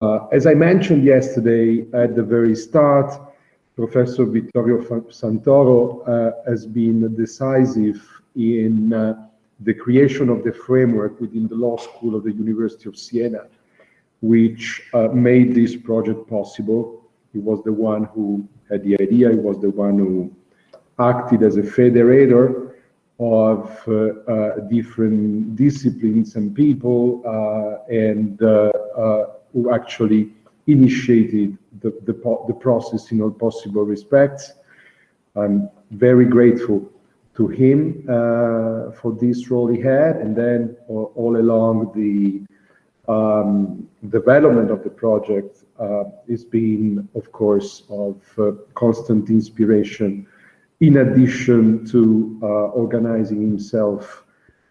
Uh, as I mentioned yesterday at the very start, Professor Vittorio Santoro uh, has been decisive in uh, the creation of the framework within the law school of the University of Siena, which uh, made this project possible. He was the one who had the idea, he was the one who acted as a federator of uh, uh, different disciplines and people and who actually initiated the, the, the, process in all possible respects. I'm very grateful to him uh, for this role he had, and then uh, all along the um, development of the project uh, is being, of course, of constant inspiration in addition to uh, organizing himself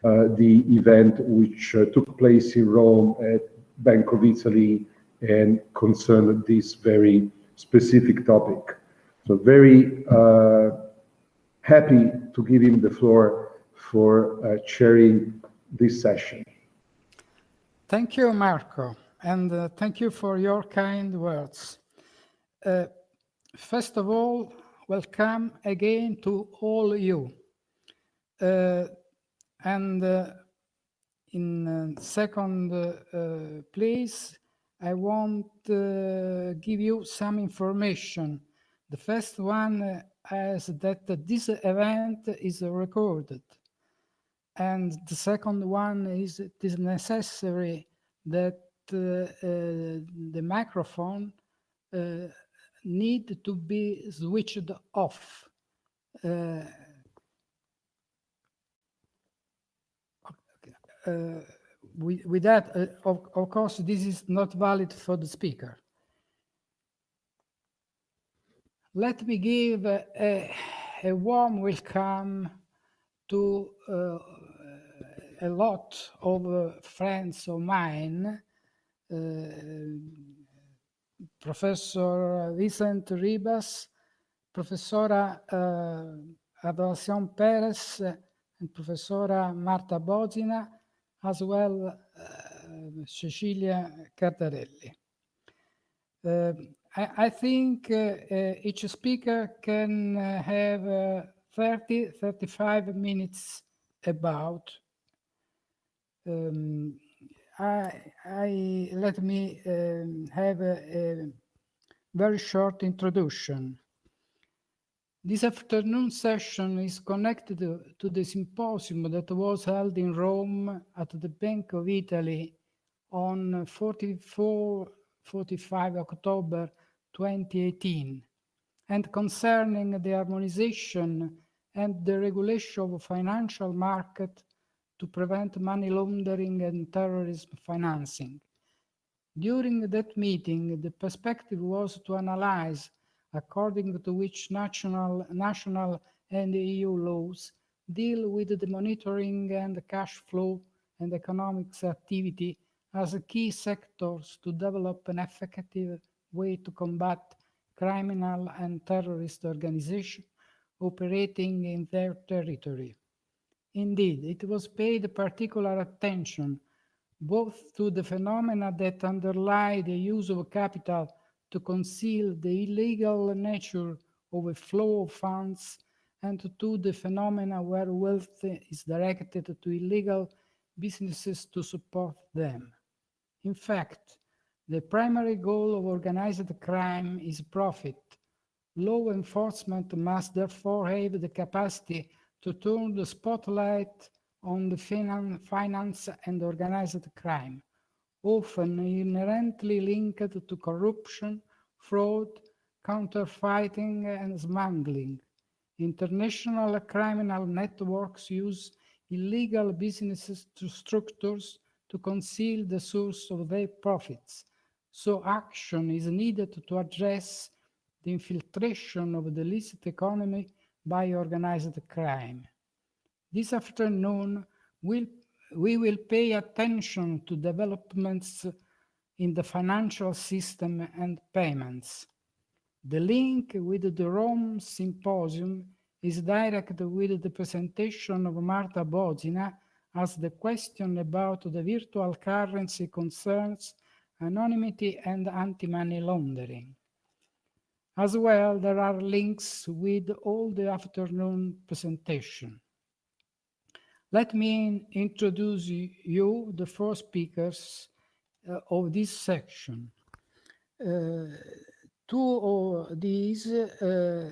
uh, the event which uh, took place in Rome at Bank of Italy and concerned this very specific topic. So very happy to give him the floor for chairing this session. Thank you, Marco, and uh, thank you for your kind words. Uh, first of all, welcome again to all you. Uh, and uh, in uh, second uh, place, I want to give you some information. The first one is that this event is recorded. And the second one is it is necessary that uh, uh, the microphone uh, need to be switched off. Uh, with, with, that, uh, of, of, course, this is not valid for the speaker. Let me give a, a warm welcome to uh, a lot of friends of mine uh, Professor Vicent Ribas, Professora uh, Adoracion Perez, and Professora Marta Bozina, as well uh, Cecilia Cardarelli. Uh, I, I, think uh, uh each speaker can uh, have uh, 30, 35 minutes about um, I, I let me um, have a, a, very short introduction. This afternoon session is connected to the symposium that was held in Rome at the Bank of Italy on 44, 45 October 2018 and concerning the harmonization and the regulation of financial market to prevent money laundering and terrorism financing. During that meeting, the perspective was to analyze according to which national, national and EU laws deal with the monitoring and cash flow and economics activity as key sectors to develop an effective way to combat criminal and terrorist organizations operating in their territory. Indeed, it was paid particular attention both to the phenomena that underlie the use of capital to conceal the illegal nature of a flow of funds and to the phenomena where wealth is directed to illegal businesses to support them. In fact, the primary goal of organized crime is profit. Law enforcement must therefore have the capacity to turn the spotlight on the finance and organized crime, often inherently linked to corruption, fraud, counterfeiting, and smuggling. International criminal networks use illegal businesses to structures to conceal the source of their profits. So action is needed to address the infiltration of the illicit economy by organized crime. This afternoon, we'll, we will pay attention to developments in the financial system and payments. The link with the Rome Symposium is direct with the presentation of Marta Bozina as the question about the virtual currency concerns anonymity, and anti-money laundering. As well, there are links with all the afternoon presentation. Let me introduce you the four speakers uh, of this section. Uh, two of these, uh,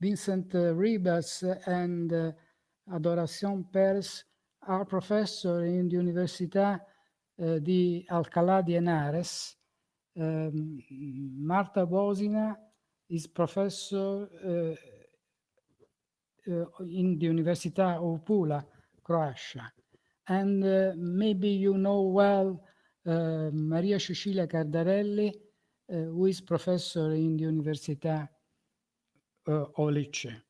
Vincent Ribas and uh, Adoración Pérez, are professors in the Università di Alcalá de Henares. Um, Marta Bozina is professor uh, in the Università of Pula, Croatia. And uh, maybe you know well Maria Cecilia Cardarelli, uh, who is professor in the Università of Lecce.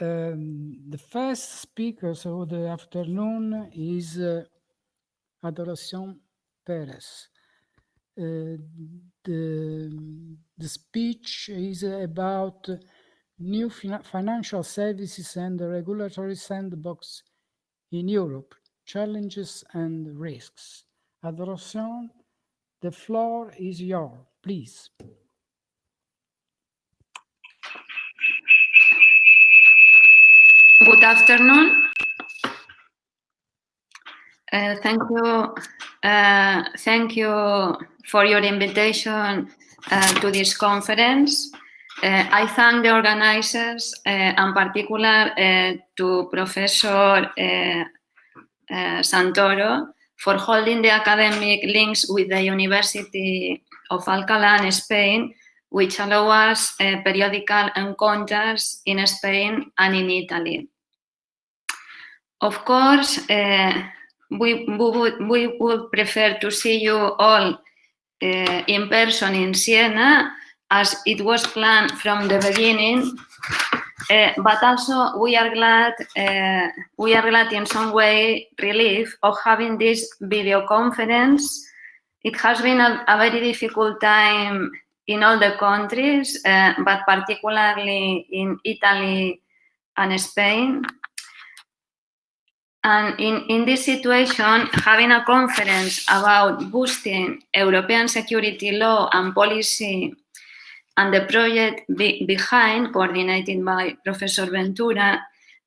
Um, the first speaker of the afternoon is Adoración Pérez. Uh, the, the speech is about new financial services and the regulatory sandbox in Europe, challenges and risks. Adoración, the floor is yours, please. Good afternoon. Uh, thank you. Uh, thank you for your invitation uh, to this conference. Uh, I thank the organizers, uh, and particular uh, to Professor Santoro for holding the academic links with the University of Alcalá in Spain, which allow us periodical encounters in Spain and in Italy. Of course, uh, we, we, would, we would prefer to see you all uh, in person in Siena as it was planned from the beginning. Uh, but also we are glad, uh, we are glad in some way relief of having this video conference. It has been a, a very difficult time in all the countries, uh, but particularly in Italy and Spain. And in, in this situation, having a conference about boosting European security law and policy and the project be behind, coordinated by Professor Ventura,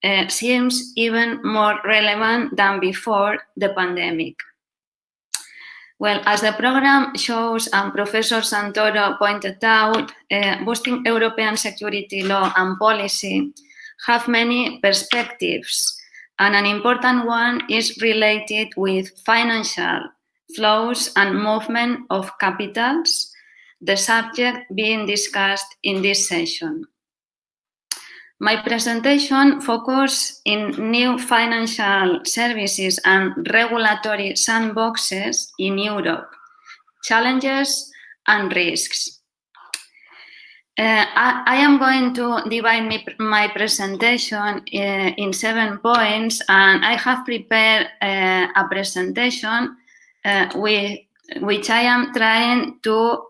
uh, seems even more relevant than before the pandemic. Well, as the program shows and Professor Santoro pointed out, uh, boosting European security law and policy have many perspectives and an important one is related with financial flows and movement of capitals, the subject being discussed in this session. My presentation focuses in new financial services and regulatory sandboxes in Europe, challenges and risks. Uh, I, I, am going to divide me, my presentation uh, in seven points and I have prepared uh, a presentation uh, with, which I am trying to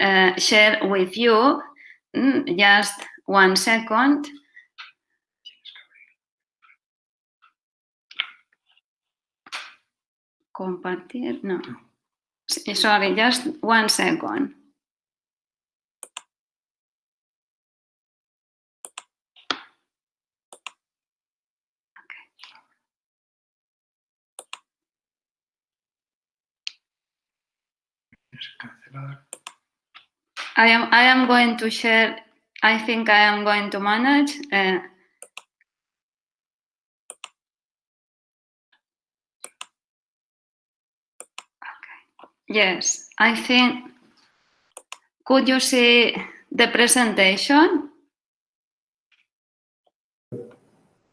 uh, share with you. Mm, just one second. Compartir, no. Sorry, just one second. I am, I am going to share, I think I am going to manage. Uh, okay. Yes, I think, could you see the presentation?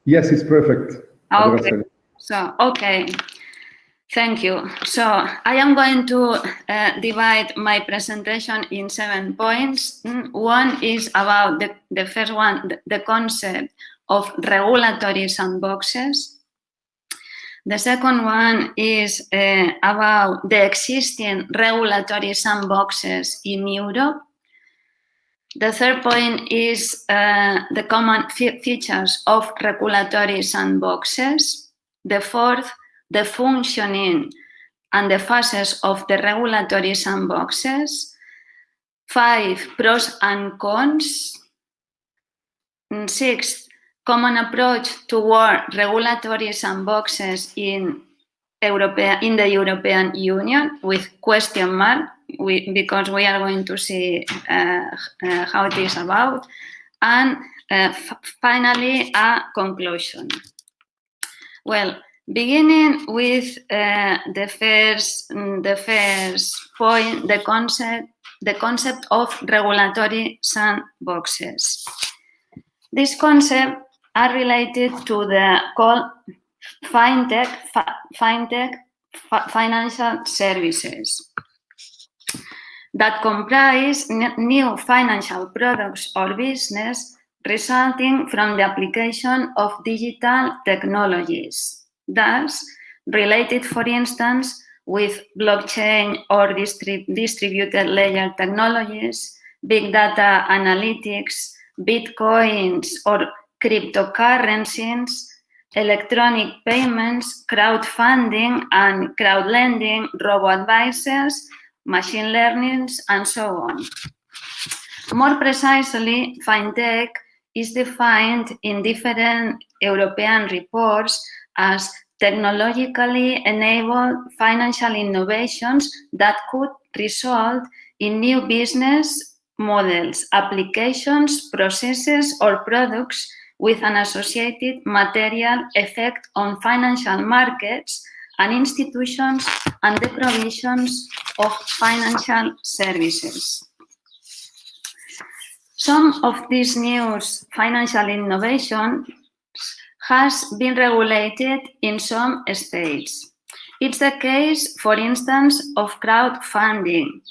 Yes, it's perfect. Okay. So, okay. Thank you. So I am going to uh, divide my presentation in seven points. Mm, one is about the, the first one, the, concept of regulatory sandboxes. The second one is uh, about the existing regulatory sandboxes in Europe. The third point is uh, the common features of regulatory sandboxes. The fourth the functioning and the phases of the regulatory sandboxes. Five, pros and cons. Sixth, common approach toward regulatory sandboxes in Europea, in the European Union with question mark we, because we are going to see uh, uh, how it is about. And uh, finally, a conclusion. Well, beginning with uh, the first, the first point, the concept, the concept of regulatory sandboxes. This concept are related to the called fintech, fintech financial services that comprise new financial products or business resulting from the application of digital technologies, thus related, for instance, with blockchain or distrib distributed ledger technologies, big data analytics, bitcoins or cryptocurrencies, electronic payments, crowdfunding and crowdlending, robo-advisors, machine learning, and so on. More precisely, fintech is defined in different European reports as technologically enabled financial innovations that could result in new business models, applications, processes, or products with an associated material effect on financial markets and institutions and the provisions of financial services. Some of these new financial innovations has been regulated in some states. It's the case, for instance, of crowdfunding,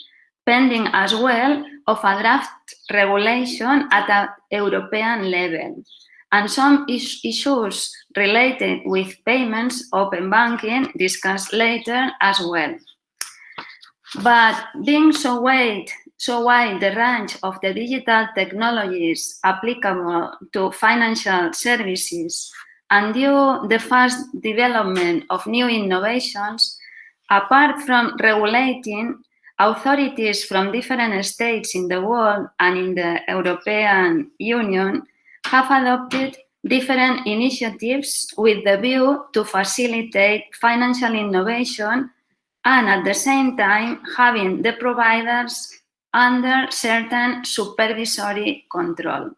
pending as well of a draft regulation at a European level and some issues related with payments, open banking, discussed later as well. But being so wide, so while the range of the digital technologies applicable to financial services and due the fast development of new innovations, apart from regulating, authorities from different states in the world and in the European Union have adopted different initiatives with the view to facilitate financial innovation and at the same time having the providers under certain supervisory control.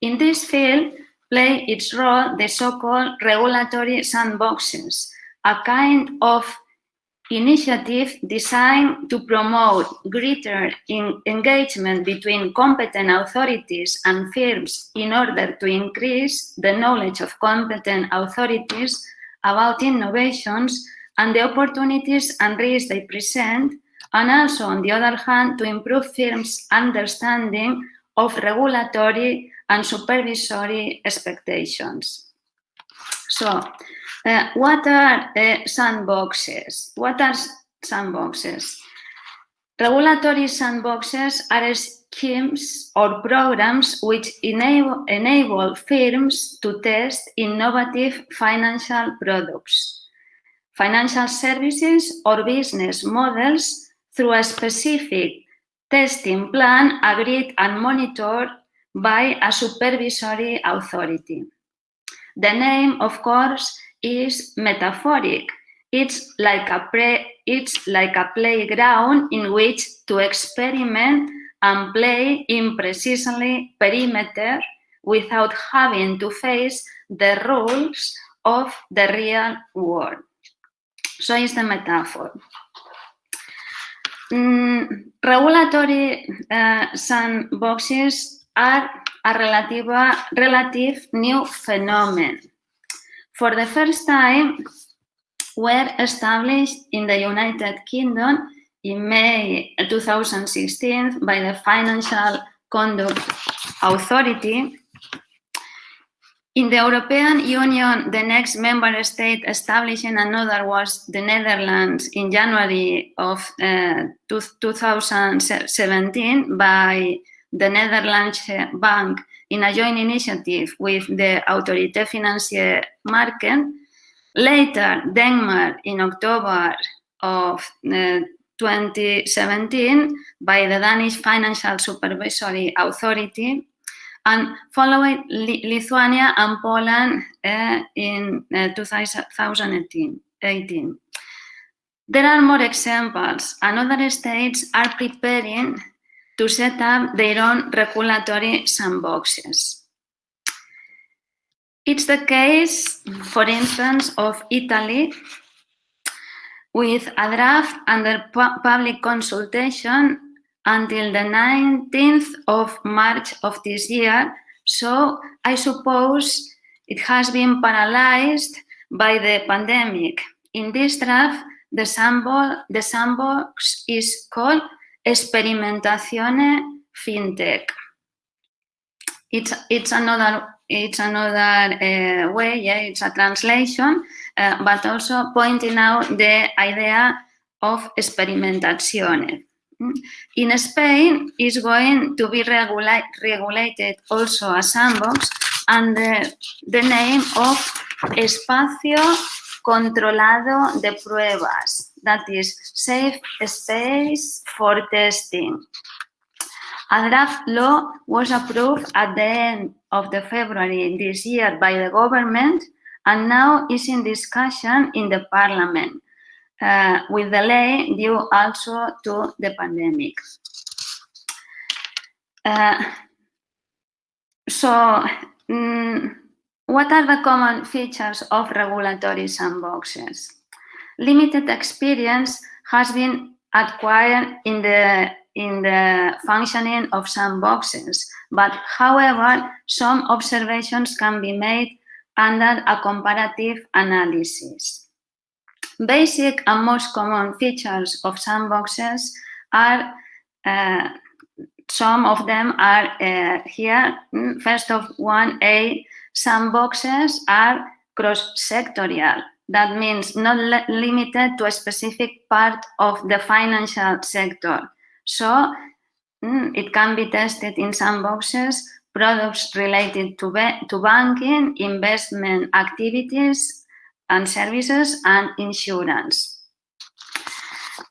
In this field, play its role the so-called regulatory sandboxes, a kind of initiative designed to promote greater engagement between competent authorities and firms in order to increase the knowledge of competent authorities about innovations and the opportunities and risks they present, and also, on the other hand, to improve firms' understanding of regulatory and supervisory expectations. So, uh, what are uh, sandboxes? What are sandboxes? Regulatory sandboxes are schemes or programs which enable, enable firms to test innovative financial products, financial services or business models through a specific testing plan agreed and monitored by a supervisory authority. The name, of course, is metaphoric. It's like a it's like a playground in which to experiment and play in precisely perimeter without having to face the rules of the real world. So is the metaphor. Mm, regulatory uh, sandboxes are a relative, relative new phenomenon for the first time, were established in the United Kingdom in May 2016 by the Financial Conduct Authority. In the European Union, the next member state establishing another was the Netherlands in January of uh, 2017 by the Netherlands Bank in a joint initiative with the Autoriteit Financiële Markten. Later, Denmark in October of uh, 2017 by the Danish Financial Supervisory Authority and following Lithuania and Poland uh, in uh, 2018. There are more examples, and other states are preparing to set up their own regulatory sandboxes. It's the case, for instance, of Italy, with a draft under public consultation until the 19th of March of this year. So I suppose it has been paralyzed by the pandemic. In this draft, the, sandbox, the sandbox is called Experimentazione FinTech. It's, it's another it's another uh, way, yeah, it's a translation, uh, but also pointing out the idea of experimentazione. In Spain, is going to be regula regulated also a sandbox under the name of Espacio Controlado de Pruebas, that is safe space for testing. A draft law was approved at the end of the February this year by the government and now is in discussion in the parliament uh, with delay due also to the pandemic. Uh, so, mm, what are the common features of regulatory sandboxes? Limited experience has been acquired in the in the functioning of sandboxes, but however, some observations can be made under a comparative analysis. Basic and most common features of sandboxes are, uh, some of them are uh, here. First of one, A, sandboxes are cross-sectorial. That means not limited to a specific part of the financial sector. So mm, it can be tested in sandboxes, products related to, to banking, investment activities, and services and insurance.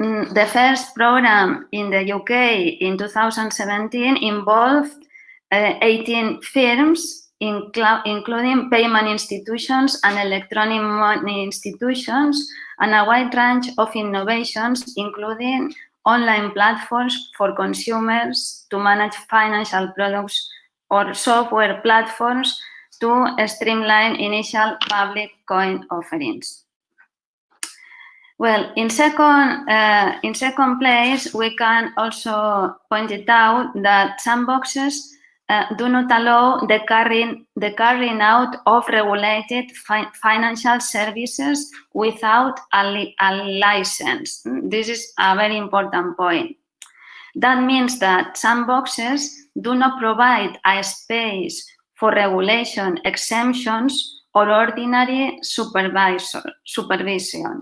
Mm, the first program in the UK in 2017 involved uh, 18 firms, including payment institutions and electronic money institutions, and a wide range of innovations, including online platforms for consumers to manage financial products or software platforms to streamline initial public coin offerings. Well, in second, uh, in second place, we can also point it out that sandboxes uh, do not allow the carrying, the carrying out of regulated fi financial services without a, li a license. This is a very important point. That means that sandboxes do not provide a space for regulation exemptions or ordinary supervision.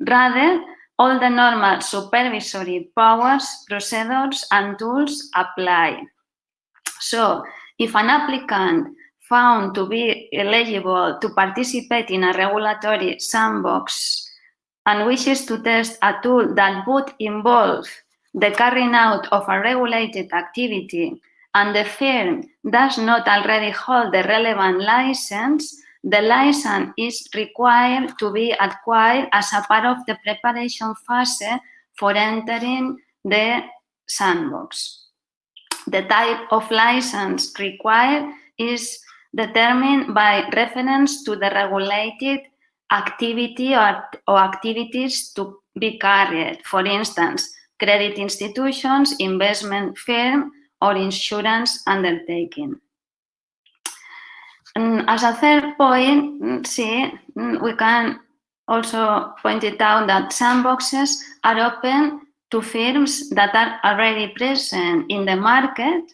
Rather, all the normal supervisory powers, procedures, and tools apply. So, if an applicant found to be eligible to participate in a regulatory sandbox and wishes to test a tool that would involve the carrying out of a regulated activity and the firm does not already hold the relevant license, the license is required to be acquired as a part of the preparation phase for entering the sandbox. The type of license required is determined by reference to the regulated activity or, or activities to be carried. For instance, credit institutions, investment firm, or insurance undertaking. And as a third point, mm, see, mm, we can also point it out that sandboxes are open to firms that are already present in the market,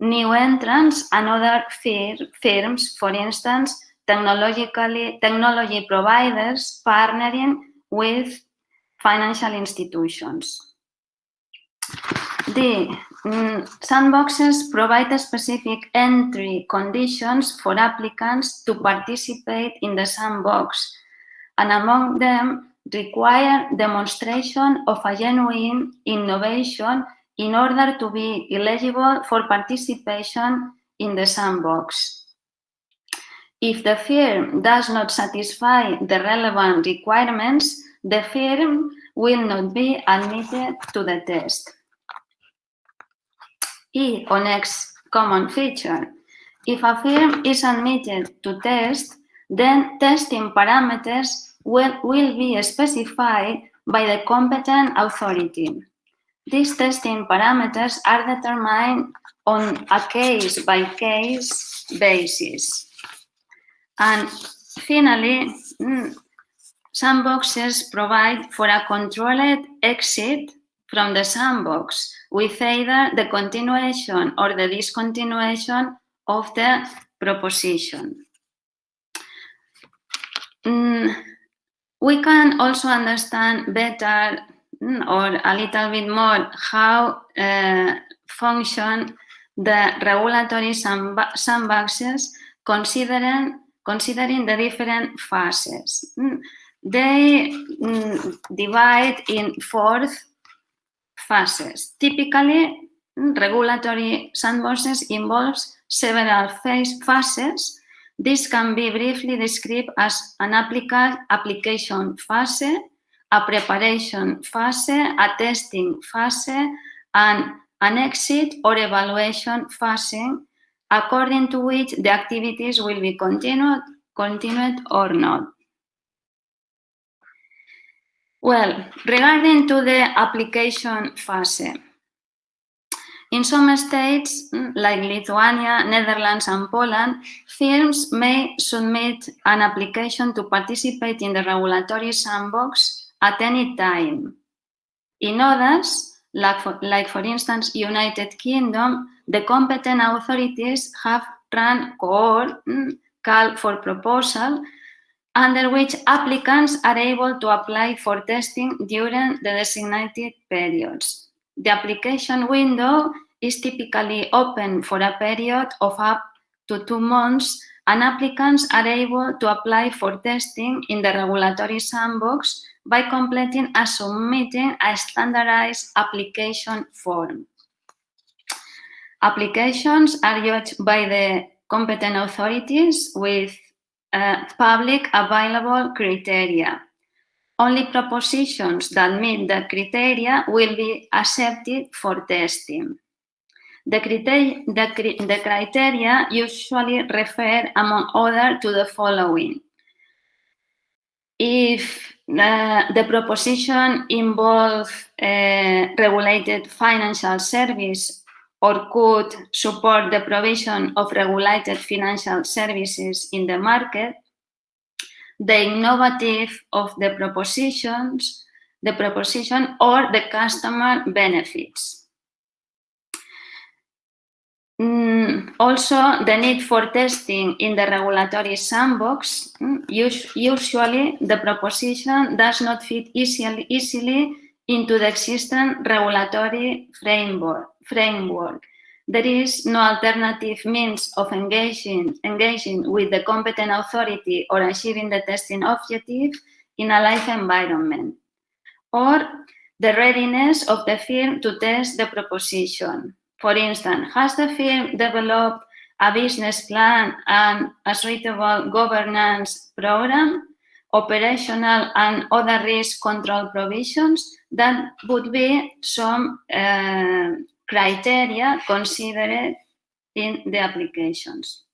new entrants and other fir firms, for instance, technologically, technology providers partnering with financial institutions. The mm, sandboxes provide specific entry conditions for applicants to participate in the sandbox. And among them, require demonstration of a genuine innovation in order to be eligible for participation in the sandbox. If the firm does not satisfy the relevant requirements, the firm will not be admitted to the test. E, next common feature. If a firm is admitted to test, then testing parameters will, will be specified by the competent authority. These testing parameters are determined on a case-by-case -case basis. And finally, mm, sandboxes provide for a controlled exit from the sandbox with either the continuation or the discontinuation of the proposition. Mm, we can also understand better mm, or a little bit more how uh, function the regulatory sandboxes considering, considering the different phases. Mm, they divide in four phases. Typically, regulatory sandboxes involves several phase phases. This can be briefly described as an applica application phase, a preparation phase, a testing phase, and an exit or evaluation phase, according to which the activities will be continued, continued or not. Well, regarding to the application phase, in some states, mm, like Lithuania, Netherlands and Poland, firms may submit an application to participate in the regulatory sandbox at any time. In others, like for, like for instance United Kingdom, the competent authorities have run cohort mm, call for proposal under which applicants are able to apply for testing during the designated periods. The application window is typically open for a period of up to two months and applicants are able to apply for testing in the regulatory sandbox by completing and submitting a standardized application form. Applications are judged by the competent authorities with uh, public available criteria. Only propositions that meet the criteria will be accepted for testing. The, criteria, the, the criteria usually refer, among other, to the following. If uh, the proposition involves uh, regulated financial service or could support the provision of regulated financial services in the market, the innovative of the propositions, the proposition or the customer benefits. Mm, also, the need for testing in the regulatory sandbox, mm, usually the proposition does not fit easily, easily into the existing regulatory framework. Framework. There is no alternative means of engaging, engaging with the competent authority or achieving the testing objective in a live environment. Or the readiness of the firm to test the proposition. For instance, has the firm developed a business plan and a suitable governance program, operational and other risk control provisions? That would be some uh, criteria considered in the applications.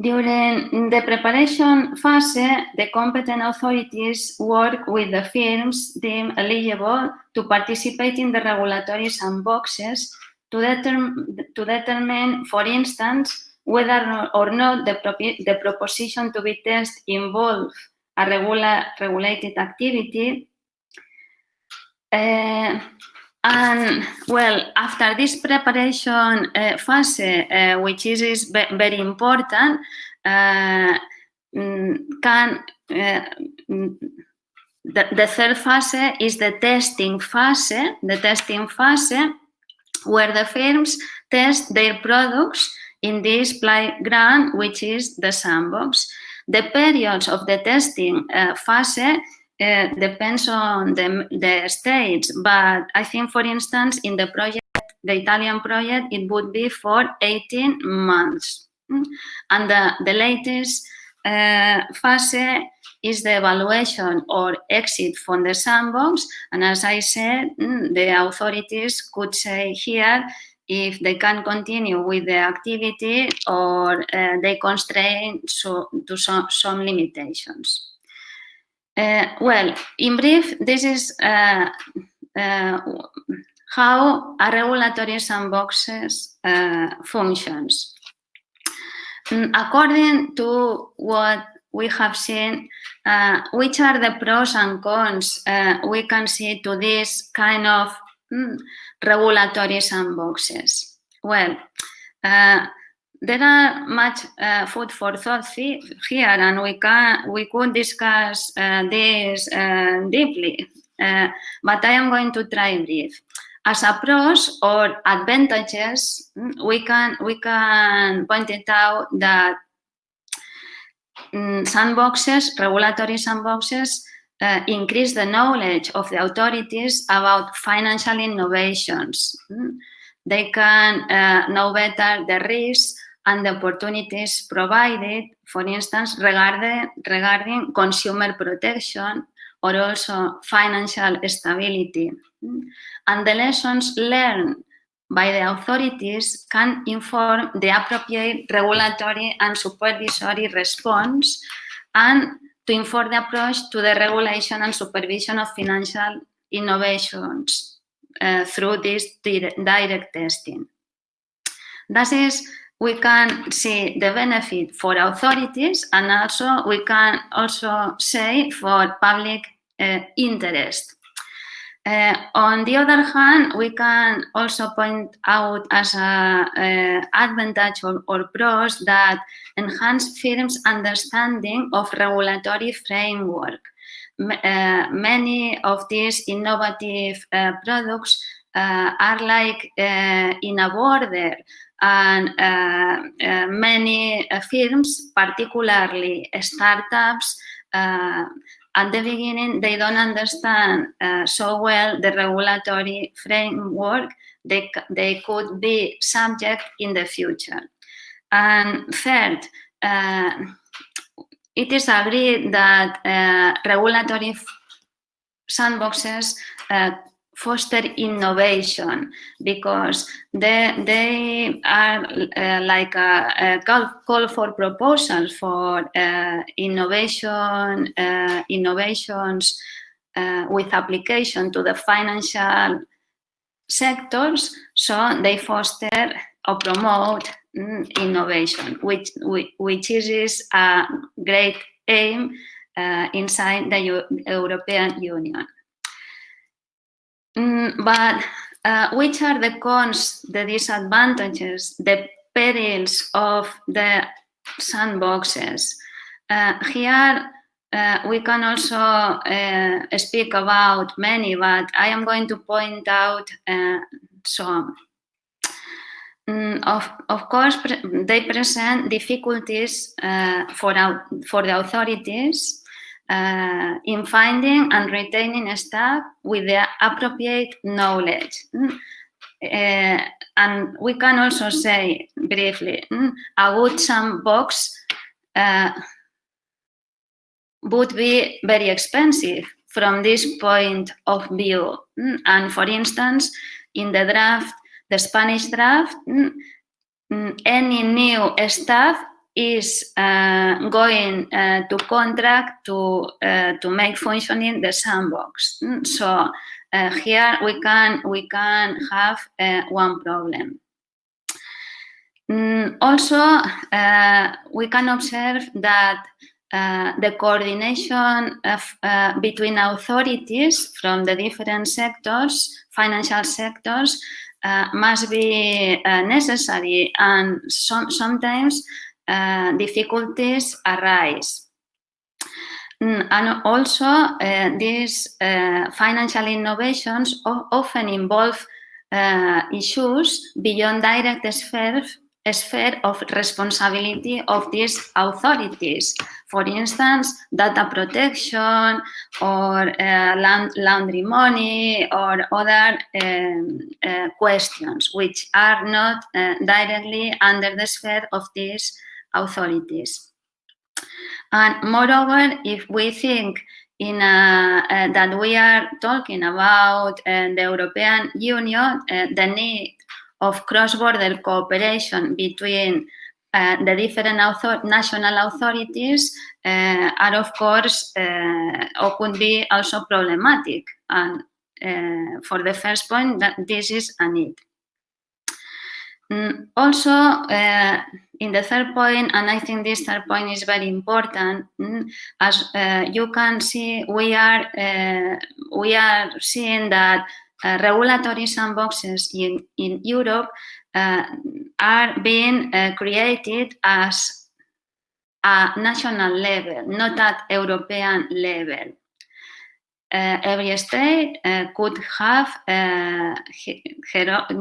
During the preparation phase, the competent authorities work with the firms deemed eligible to participate in the regulatory sandboxes to, determ to determine, for instance, whether or not the, the proposition to be tested involves a regula regulated activity. Uh, and well, after this preparation uh, phase, uh, which is, is very important, uh, mm, can uh, mm, the, the, third phase is the testing phase, the testing phase where the firms test their products in this playground, which is the sandbox. The periods of the testing uh, phase uh, depends on the, the states, but I think, for instance, in the project, the Italian project, it would be for 18 months. Mm. And the, the latest uh, phase is the evaluation or exit from the sandbox. And as I said, mm, the authorities could say here if they can continue with the activity or uh, they constrain so, to some, some limitations. Uh, well, in brief, this is uh, uh how a regulatory sandboxes uh, functions. Mm, according to what we have seen, uh, which are the pros and cons we can see to this kind of mm, regulatory sandboxes? Well, uh, there are much uh, food for thought here, and we can we could discuss uh, this uh, deeply. But I am going to try brief. As a pros or advantages, mm, we can we can point it out that um, sandboxes, regulatory sandboxes, uh, increase the knowledge of the authorities about financial innovations. Mm. They can uh, know better the risks and the opportunities provided, for instance, regarding, regarding consumer protection or also financial stability. And the lessons learned by the authorities can inform the appropriate regulatory and supervisory response and to inform the approach to the regulation and supervision of financial innovations uh, through this direct testing. That is, we can see the benefit for authorities and also we can also say for public uh, interest. Uh, on the other hand, we can also point out as a uh, advantage or, or, pros that enhance firms' understanding of regulatory framework. Uh, many of these innovative uh, products uh, are like uh, in a border and many firms, particularly startups, at the beginning, they don't understand uh, so well the regulatory framework they, they could be subject in the future. And third, uh, it is agreed that uh, regulatory sandboxes uh, foster innovation because they, they are uh, like a, a, call, call for proposals for uh, innovation, uh, innovations uh, with application to the financial sectors. So they foster or promote mm, innovation, which, which is a great aim uh, inside the U European Union. Mm, but uh, which are the cons, the disadvantages, the perils of the sandboxes? Uh, here uh, we can also uh, speak about many, but I am going to point out uh, some. Mm, of, of course, pre they present difficulties uh, for, for the authorities uh, in finding and retaining staff with the appropriate knowledge. Mm. Uh, and we can also say briefly, mm, a good sandbox uh, would be very expensive from this point of view. Mm. And for instance, in the draft, the Spanish draft, any new staff is uh, going uh, to contract to uh, to make functioning the sandbox. Mm, so uh, here we can we can have uh, one problem. Mm, also, uh, we can observe that the coordination of, between authorities from the different sectors, financial sectors, must be necessary and some, sometimes uh, difficulties arise. Mm, and also, uh, these uh, financial innovations often involve issues beyond direct spheres sphere of responsibility of these authorities. For instance, data protection or laundry money or other um, questions which are not directly under the sphere of these authorities. And moreover, if we think in a, uh, that we are talking about uh, the European Union, uh, the need of cross-border cooperation between uh, the different author national authorities uh, are of course uh, or could be also problematic and uh, for the first point that this is a need. Mm, also, uh, in the third point, and I think this third point is very important, mm, as uh, you can see, we are we are seeing that uh, regulatory sandboxes in, in Europe uh, are being uh, created as a national level, not at European level. Uh, every state uh, could have uh,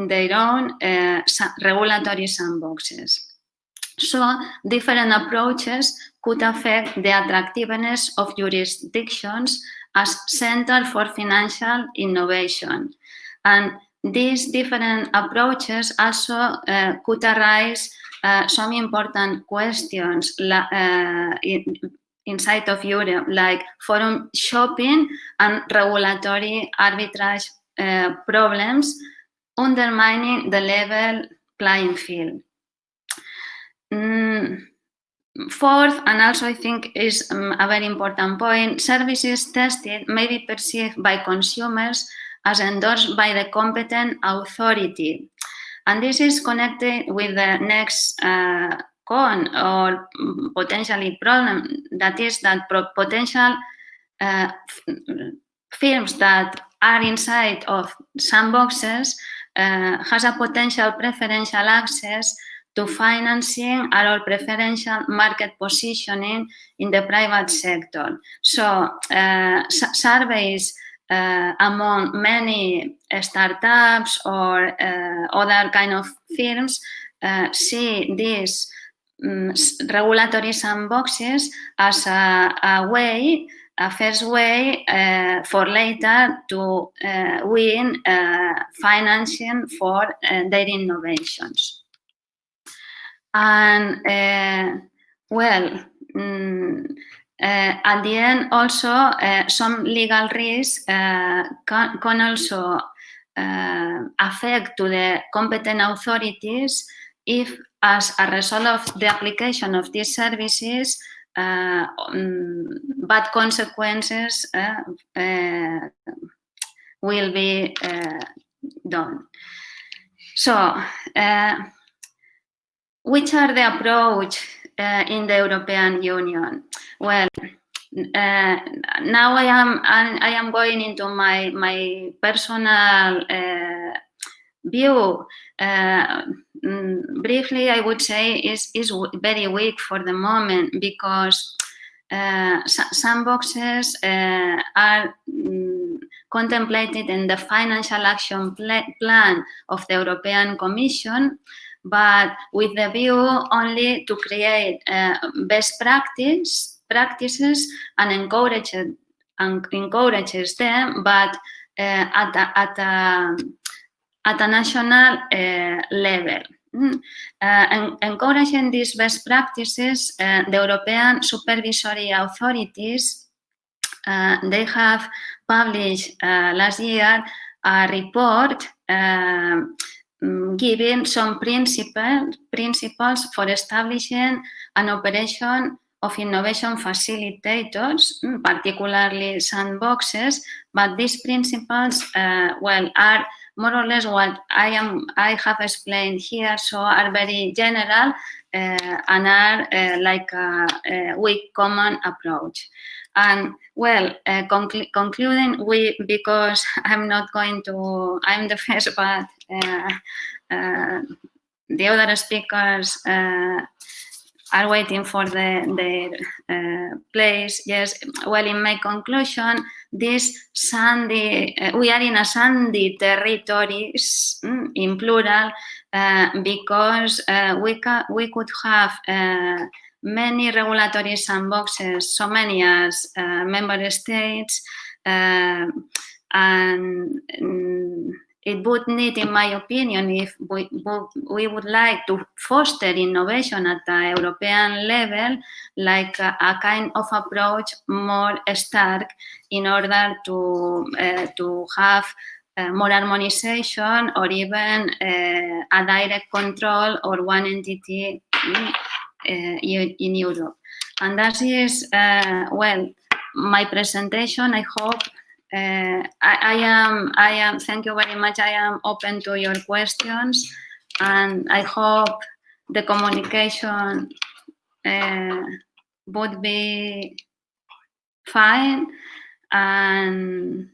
their own regulatory sandboxes. So different approaches could affect the attractiveness of jurisdictions as Center for Financial Innovation. And these different approaches also uh, could arise uh, some important questions uh, inside of Europe, like forum shopping and regulatory arbitrage uh, problems, undermining the level playing field. Mm, Fourth, and also I think is um, a very important point, services tested may be perceived by consumers as endorsed by the competent authority. And this is connected with the next uh, con or potentially problem, that is that potential uh, firms that are inside of sandboxes uh, has a potential preferential access to financing or preferential market positioning in the private sector. So uh, surveys uh, among many startups or uh, other kind of firms uh, see um, regulatory sandboxes as a, a way a first way uh, for later to uh, win uh, financing for their innovations. And well, mm, at the end also some legal risks can, can, also affect to the competent authorities if as a result of the application of these services uh, um, bad consequences uh, uh, will be done. So, which are the approach uh, in the European Union? Well, uh, now I am I am going into my my personal uh, view. Uh, briefly, I would say is is very weak for the moment because uh, sandboxes uh, are um, contemplated in the financial action plan of the European Commission but with the view only to create uh, best practice practices and encourage and encourages them, but uh, at a, at a, at a national uh, level. Mm. Uh, encouraging these best practices, uh, the European supervisory authorities, they have published last year a report Mm, giving some principles, principles for establishing an operation of innovation facilitators, mm, particularly sandboxes, but these principles, well, are more or less what I am I have explained here, so are very general uh, and are uh, like a, a weak common approach. And well, uh, conclu concluding, we because I'm not going to, I'm the first, but uh, uh, the other speakers uh, are waiting for the, their uh, place. Yes, well, in my conclusion, this sandy, uh, we are in a sandy territories, mm, in plural, uh, because uh, we, we could have uh, many regulatory sandboxes, so many as uh, member states, and um, it would need, in my opinion, if we, we would like to foster innovation at the European level, like a, a kind of approach more stark in order to, uh, to have uh, more harmonization or even uh, a direct control or one entity uh, in, Europe. And that is, uh, well, my presentation, I hope I, I, am, I am, thank you very much. I am open to your questions and I hope the communication uh, would be fine and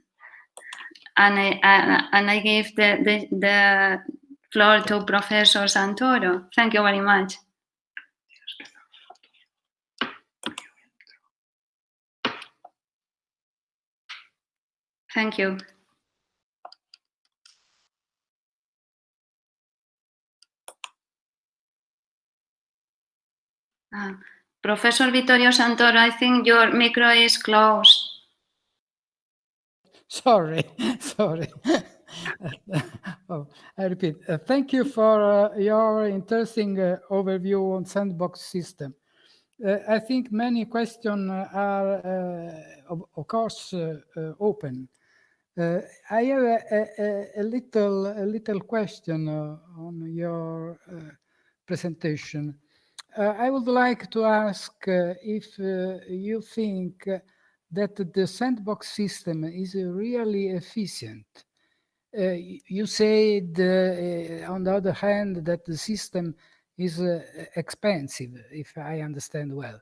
and I, I and I give the, the, the floor to Professor Santoro. Thank you very much. Thank you. Uh, Professor Vittorio Santoro, I think your micro is closed. Sorry, sorry. oh, I repeat, uh, thank you for uh, your interesting uh, overview on sandbox system. Uh, I think many questions are, uh, of, of, course, open. Uh, I have a, a, a, little a little question uh, on your uh, presentation. Uh, I would like to ask uh, if uh, you think that the sandbox system is really efficient. you said, on the other hand, that the system is expensive, if I understand well.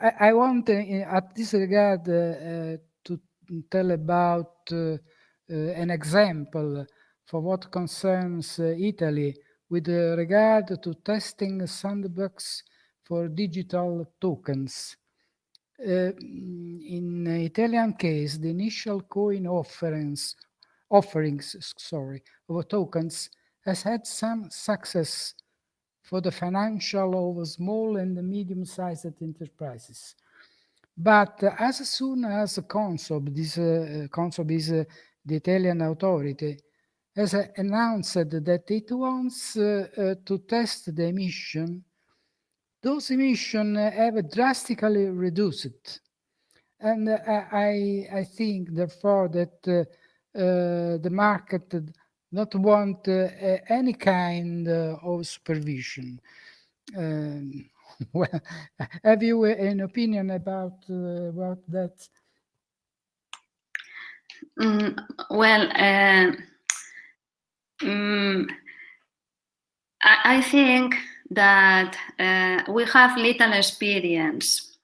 I, I want, at this regard, tell about uh, uh, an example for what concerns uh, Italy with regard to testing sandbox for digital tokens. Uh, in Italian case, the initial coin offerings, offerings sorry, of tokens has had some success for the financial of small and medium-sized enterprises. But as soon as CONSOB, this uh, CONSOB is uh, the Italian authority, has announced that it wants uh, uh, to test the emission, those emissions have drastically reduced. And uh, I, I think, therefore, that uh, the market not want any kind of supervision. Um, well, have you an opinion about uh, about that? Mm, well, uh, mm, I, I, think that uh, we have little experience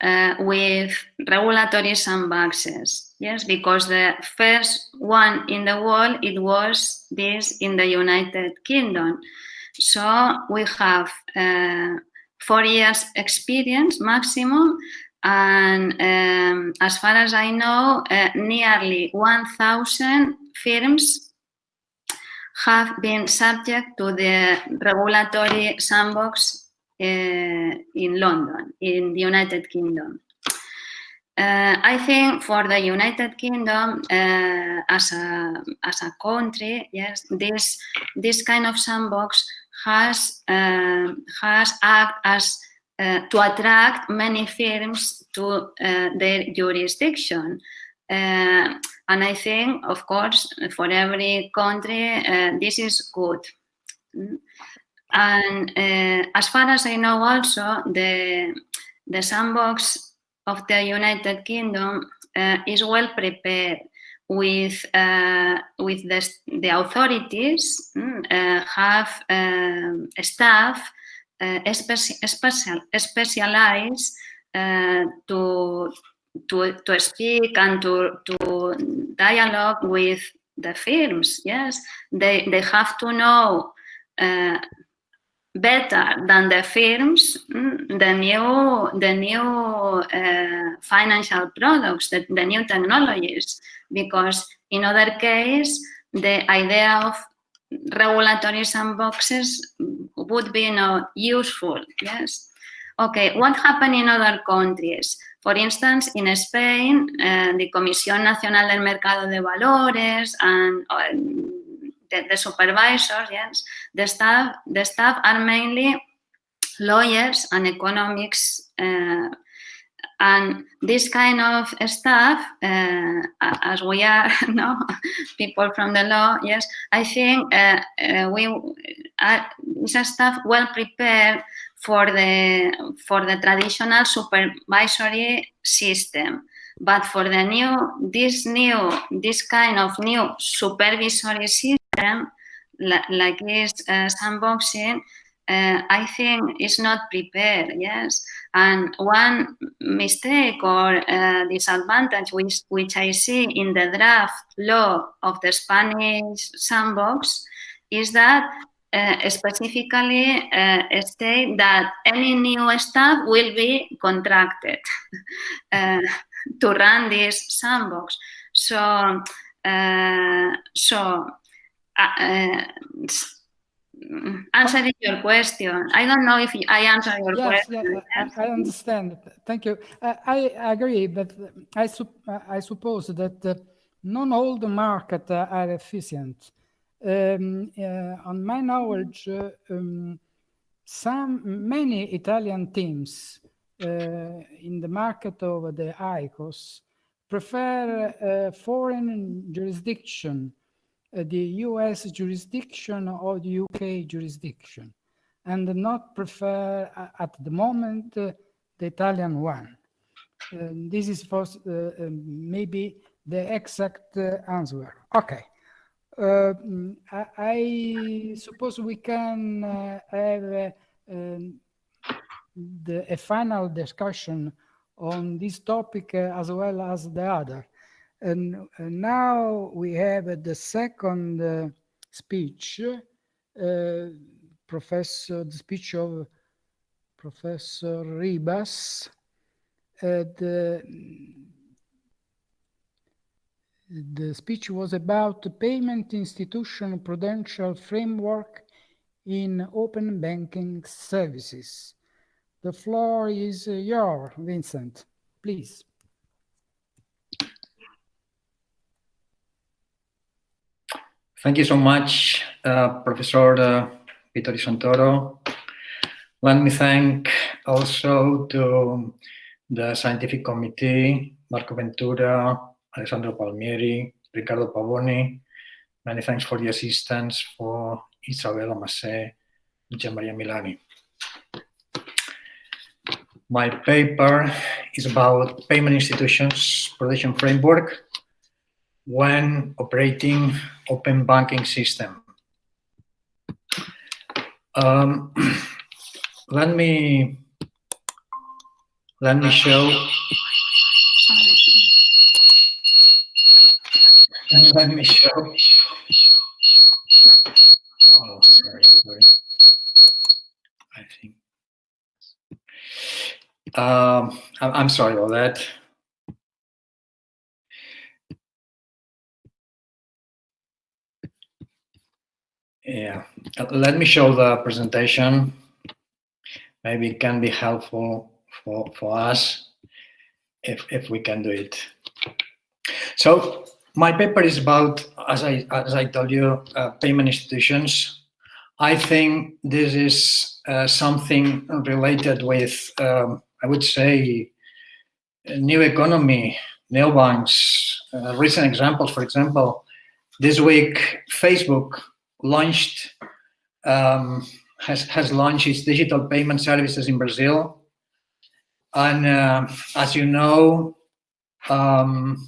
uh, with regulatory sandboxes. Yes, because the first one in the world, it was this in the United Kingdom. So we have uh, four years experience maximum and um, as far as I know, uh, nearly 1,000 firms have been subject to the regulatory sandbox uh, in London, in the United Kingdom. Uh, I think for the United Kingdom uh, as, a, as a country, yes, this, this kind of sandbox has, uh, has acted as uh, to attract many firms to uh, their jurisdiction. Uh, and I think, of course, for every country, uh, this is good. And uh, as far as I know also, the, the sandbox of the United Kingdom is well prepared with uh, with the, the authorities mm, uh, have um, staff uh, speci special specialized uh, to to to speak and to to dialogue with the firms. Yes, they they have to know uh, better than the firms mm, the new the new uh, financial products the, the new technologies because in other case the idea of regulatory sandboxes would be not useful, yes? Okay, what happened in other countries? For instance, in Spain, uh, the Comisión Nacional del Mercado de Valores and uh, the, the, supervisors, yes, the staff, the staff are mainly lawyers and economics uh, and this kind of stuff, uh, as we are no, people from the law, yes, I think uh, uh, we are is a staff well prepared for the for the traditional supervisory system. But for the new, this new, this kind of new supervisory system, like this uh, sandboxing, uh, I think is not prepared, yes. And one mistake or uh, disadvantage which, which I see in the draft law of the Spanish sandbox is that uh, specifically uh, state that any new staff will be contracted to run this sandbox. So, so uh, answering your question. I don't know if I answer your yes, question. Yes, I, understand. Thank you. I, I agree, but I, I suppose that uh, not all the markets are efficient. Um, uh, on my knowledge, uh, um, some many Italian teams uh, in the market of the ICOs prefer uh, foreign jurisdiction uh, the US jurisdiction or the UK jurisdiction and not prefer uh, at the moment uh, the Italian one. this is for um, maybe the exact answer. Okay. Uh, I, I, suppose we can uh, have uh, um, the, a final discussion on this topic as well as the other. And, now we have the second uh, speech, uh, Professor, the speech of Professor Ribas. Uh, the, the speech was about the payment institution prudential framework in open banking services. The floor is yours, Vincent, please. Thank you so much, uh, Professor uh, Vittorio Santoro. Let me thank also to the scientific committee, Marco Ventura, Alessandro Palmieri, Ricardo Pavoni. Many thanks for the assistance for Isabella Massé, Gian Maria Milani. My paper is about payment institutions protection framework when operating open banking system. Um, let me let me show. Let me show. Oh sorry sorry. I think. Um, I'm sorry about that Yeah, let me show the presentation. Maybe it can be helpful for, for us if, if we can do it. So my paper is about, as I, as I told you, uh, payment institutions. I think this is uh, something related with, um, I would say, new economy, neobanks. Uh, recent examples, for example, this week, Facebook launched um, has has launched its digital payment services in Brazil, and uh, as you know, um,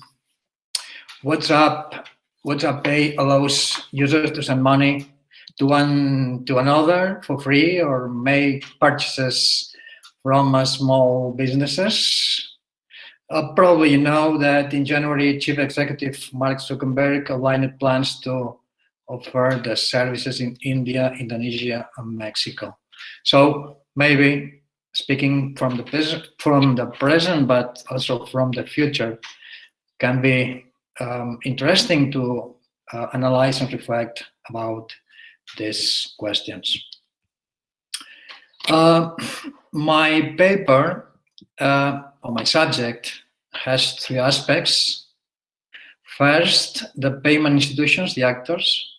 WhatsApp WhatsApp Pay allows users to send money to one to another for free or make purchases from uh, small businesses. Uh, probably you know that in January, Chief Executive Mark Zuckerberg outlined plans to offer the services in India, Indonesia, and Mexico. So maybe speaking from the from the present, but also from the future, can be um, interesting to uh, analyze and reflect about these questions. Uh, my paper uh, or my subject has three aspects. First, the payment institutions, the actors.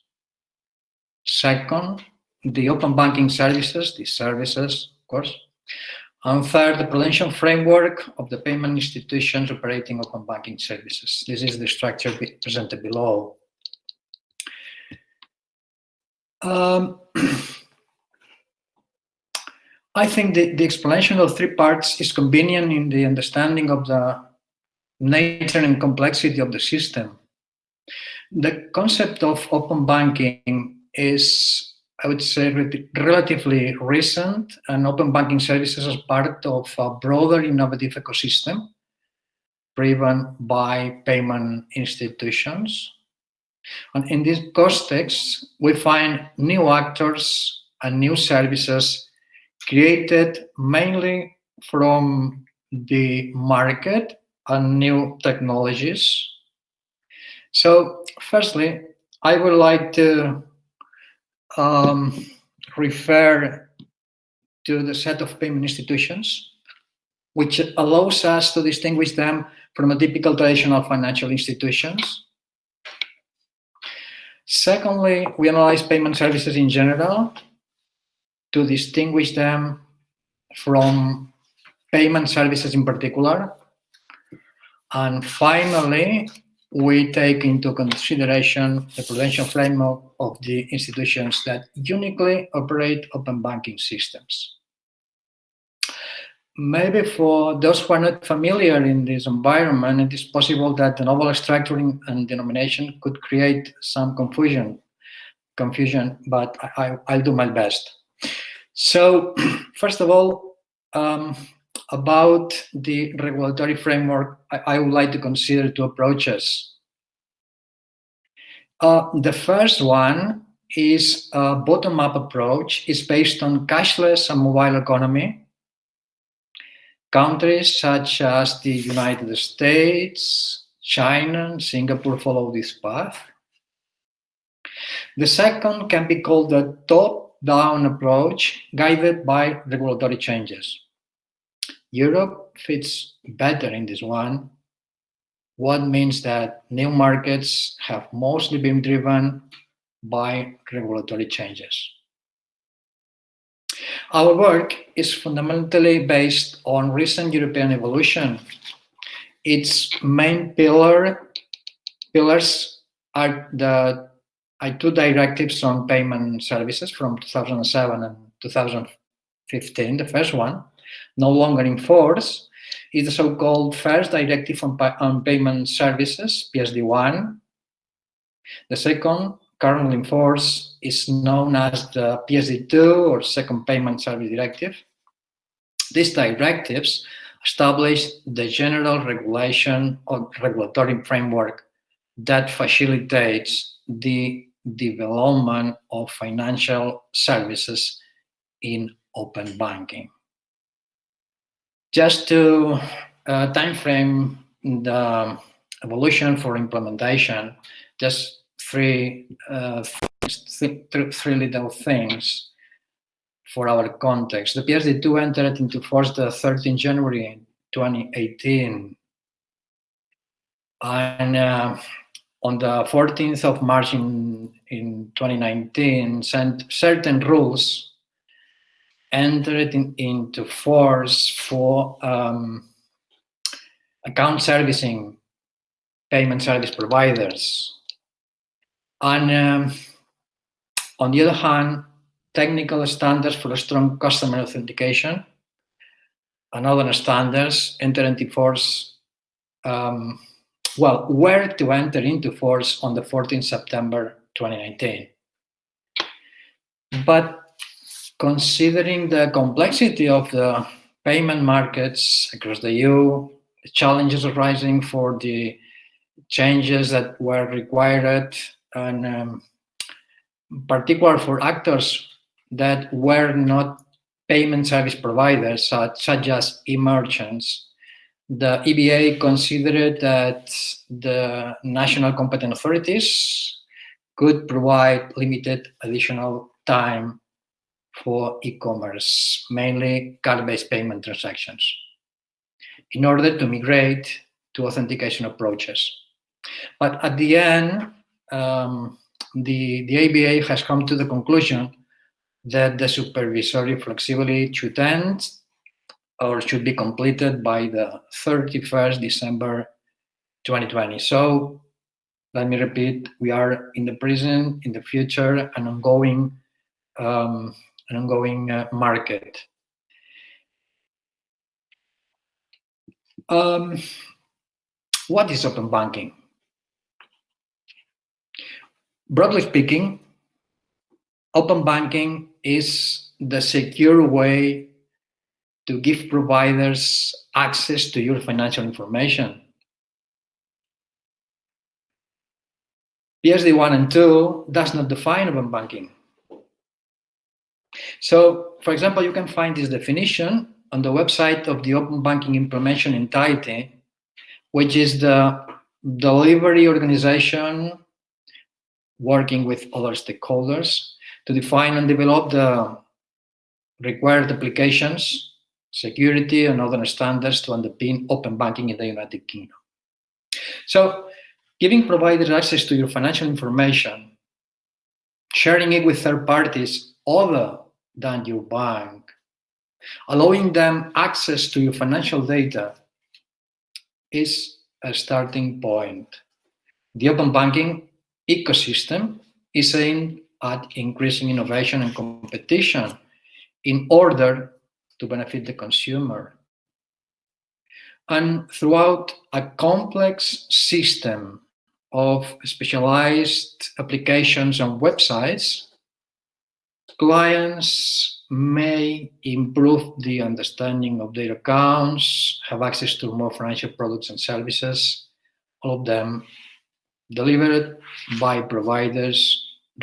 Second, the open banking services, the services, of course. And third, the prudential framework of the payment institutions operating open banking services. This is the structure presented below. Um, I think the, the explanation of three parts is convenient in the understanding of the nature and complexity of the system. The concept of open banking is, I would say, relatively recent, and open banking services as part of a broader innovative ecosystem driven by payment institutions. And in this context, we find new actors and new services created mainly from the market and new technologies. So firstly, I would like to um, refer to the set of payment institutions, which allows us to distinguish them from a typical traditional financial institutions. Secondly, we analyze payment services in general to distinguish them from payment services in particular. And finally, we take into consideration the prudential framework of the institutions that uniquely operate open banking systems. Maybe for those who are not familiar in this environment, it is possible that the novel structuring and denomination could create some confusion, confusion, but I, will do my best. So, first of all, um, about the regulatory framework, I, I, would like to consider two approaches. Uh, the first one is a bottom-up approach. It's based on cashless and mobile economy. Countries such as the United States, China, Singapore follow this path. The second can be called the top-down approach, guided by regulatory changes. Europe fits better in this one, what means that new markets have mostly been driven by regulatory changes. Our work is fundamentally based on recent European evolution. Its main pillar pillars are the two directives on payment services from 2007 and 2015. The first one, no longer in force is the so-called first directive on, on payment services, PSD1. The second, currently in force, is known as the PSD2 or Second Payment Service Directive. These directives establish the general regulation or regulatory framework that facilitates the development of financial services in open banking. Just to uh, time frame the evolution for implementation, just three, uh, th three little things for our context. The PSD2 entered into force the 13th January 2018. And uh, on the 14th of March in, in 2019, sent certain rules entered in, into force for um, account servicing payment service providers. And um, on the other hand, technical standards for strong customer authentication and other standards enter into force, um, well, were to enter into force on the 14th September 2019. But considering the complexity of the payment markets across the EU, the challenges arising for the changes that were required, and um, particular for actors that were not payment service providers, such, such as e-merchants, the EBA considered that the national competent authorities could provide limited additional time for e-commerce, mainly card-based payment transactions, in order to migrate to authentication approaches. But at the end, um, the, the EBA has come to the conclusion that the supervisory flexibility should end or should be completed by the 31st December 2020. So let me repeat, we are in the present, in the future, an ongoing, um, an ongoing uh, market. Um, what is open banking? Broadly speaking, open banking is the secure way to give providers access to your financial information. PSD 1 and 2 does not define open banking. So, for example, you can find this definition on the website of the Open Banking Implementation Entity, which is the delivery organization working with other stakeholders to define and develop the required applications, security, and other standards to underpin open banking in the United Kingdom. So, giving providers access to your financial information, sharing it with third parties other than your bank, allowing them access to your financial data is a starting point. The open banking ecosystem is aimed at increasing innovation and competition in order to benefit the consumer. And throughout a complex system of specialized applications and websites, clients may improve the understanding of their accounts, have access to more financial products and services, all of them delivered by providers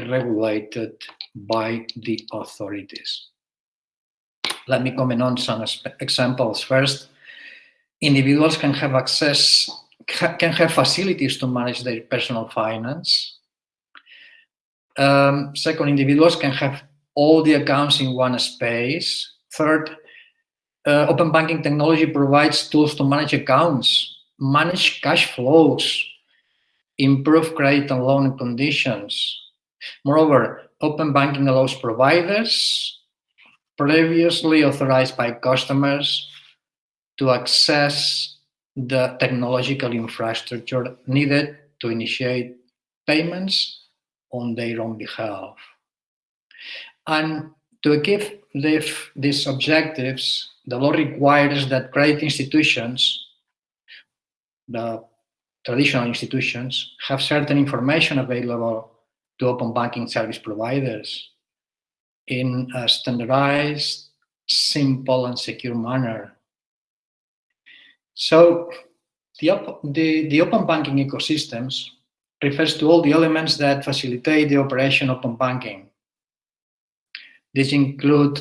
regulated by the authorities. Let me comment on some examples. First, individuals can have access, can have facilities to manage their personal finance. Um, second, individuals can have all the accounts in one space. Third, uh, open banking technology provides tools to manage accounts, manage cash flows, improve credit and loan conditions. Moreover, open banking allows providers previously authorized by customers to access the technological infrastructure needed to initiate payments on their own behalf. And to achieve these objectives, the law requires that credit institutions, the traditional institutions have certain information available to open banking service providers in a standardized, simple, and secure manner. So the, the, the open banking ecosystems refers to all the elements that facilitate the operation of open banking. These include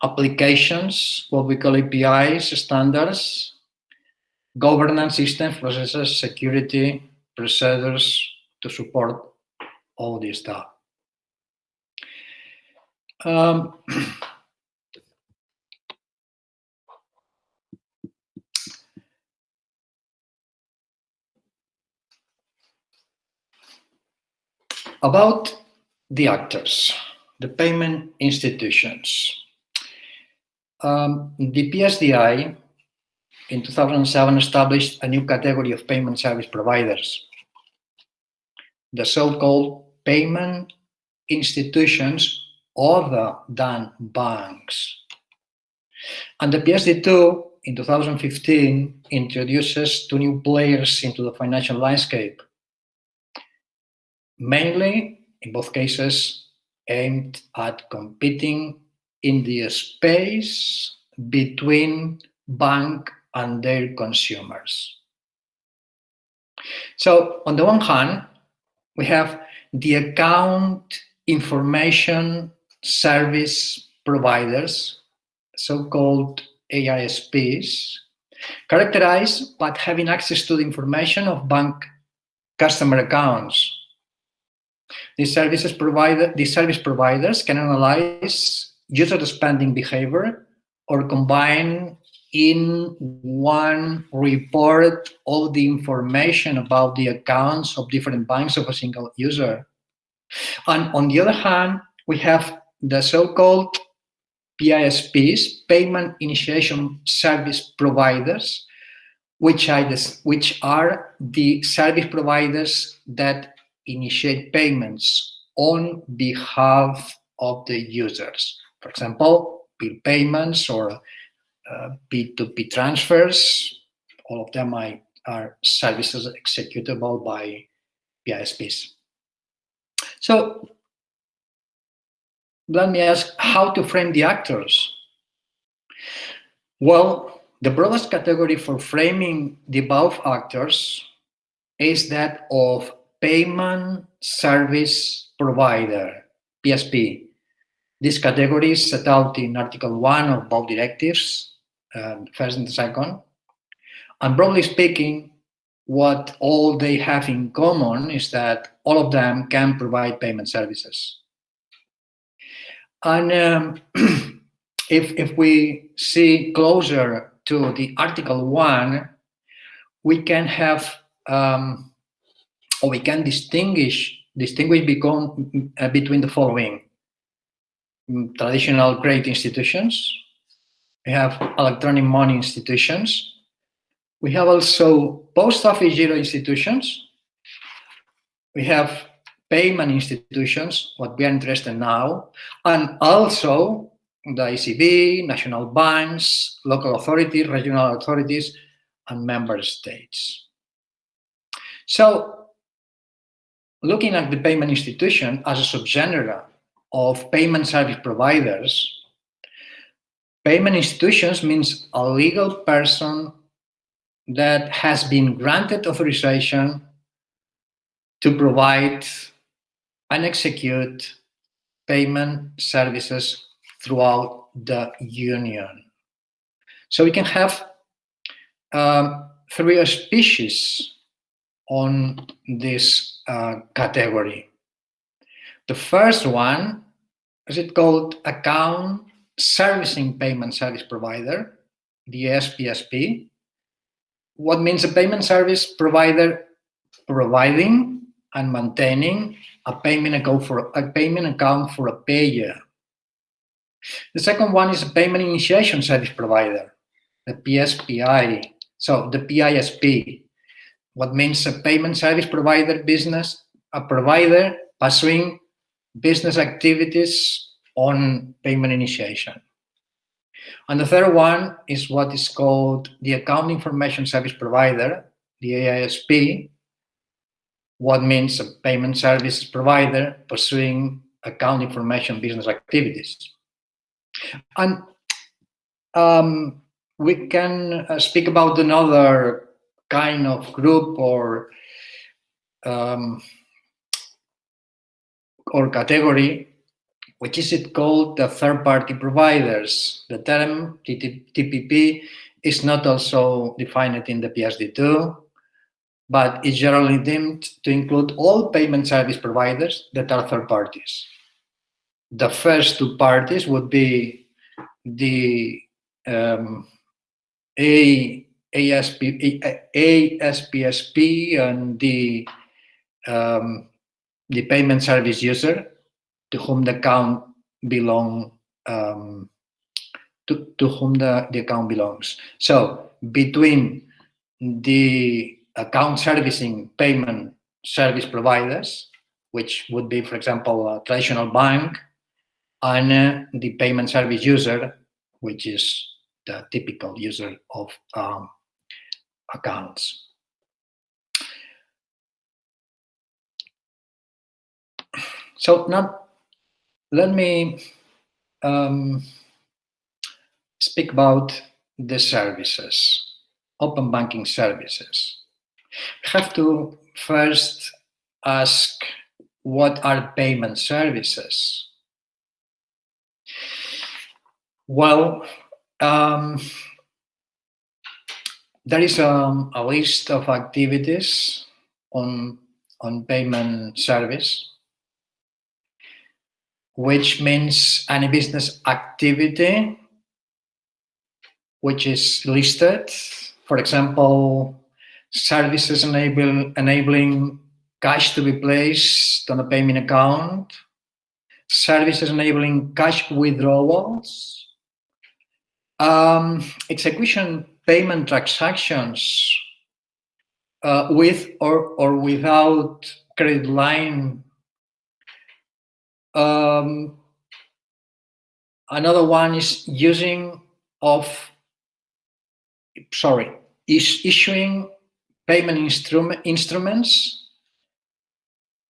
applications, what we call APIs, standards, governance systems, processes, security, procedures to support all this stuff. Um, about the actors, the payment institutions. Um, the PSDI in 2007 established a new category of payment service providers, the so-called payment institutions other than banks. And the PSD2 in 2015 introduces two new players into the financial landscape, mainly, in both cases, aimed at competing in the space between bank and their consumers. So on the one hand, we have the account information service providers, so-called AISPs, characterized by having access to the information of bank customer accounts. These services provider, these service providers can analyze user spending behavior or combine in one report all the information about the accounts of different banks of a single user. And on the other hand, we have the so-called PISPs, Payment Initiation Service Providers, which are, the, which are the service providers that initiate payments on behalf of the users. For example, bill payments or uh, P2P transfers, all of them are, are services executable by PISPs. So let me ask how to frame the actors. Well, the broadest category for framing the above actors is that of payment service provider, PSP. This category is set out in Article 1 of both directives, uh, first and second. And broadly speaking, what all they have in common is that all of them can provide payment services. And um, if, if we see closer to the Article 1, we can have, um, or we can distinguish, distinguish become, uh, between the following. Mm, traditional credit institutions, we have electronic money institutions, we have also post office giro institutions, we have payment institutions, what we are interested in now, and also the ECB, national banks, local authorities, regional authorities, and member states. So looking at the payment institution as a subgenre of payment service providers, payment institutions means a legal person that has been granted authorization to provide and execute payment services throughout the union. So we can have um, three species on this uh, category. The first one is it called account servicing payment service provider, the SPSP. What means a payment service provider providing and maintaining a payment account for a payment account for a payer. The second one is a payment initiation service provider, the PSPI. So the PISP, what means a payment service provider business, a provider pursuing business activities on payment initiation. And the third one is what is called the account information service provider, the AISP, what means a payment service provider pursuing account information business activities. And um, we can uh, speak about another kind of group or um, or category, which is it called the third-party providers. The term TPP is not also defined in the PSD2, but is generally deemed to include all payment service providers that are third parties. The first two parties would be the um, A, ASP, ASPSP and the, um, the payment service user to whom the account belong um, to, to whom the, the account belongs. So between the account servicing payment service providers, which would be, for example, a traditional bank, and uh, the payment service user, which is the typical user of um, accounts. So now let me um, speak about the services, open banking services have to first ask what are payment services? Well, um, there is um, a list of activities on, on payment service which means any business activity which is listed. For example, services enable, enabling cash to be placed on a payment account, services enabling cash withdrawals, um, execution payment transactions uh, with or, or without credit line. Um, another one is using of, sorry, is issuing payment instrument, instruments.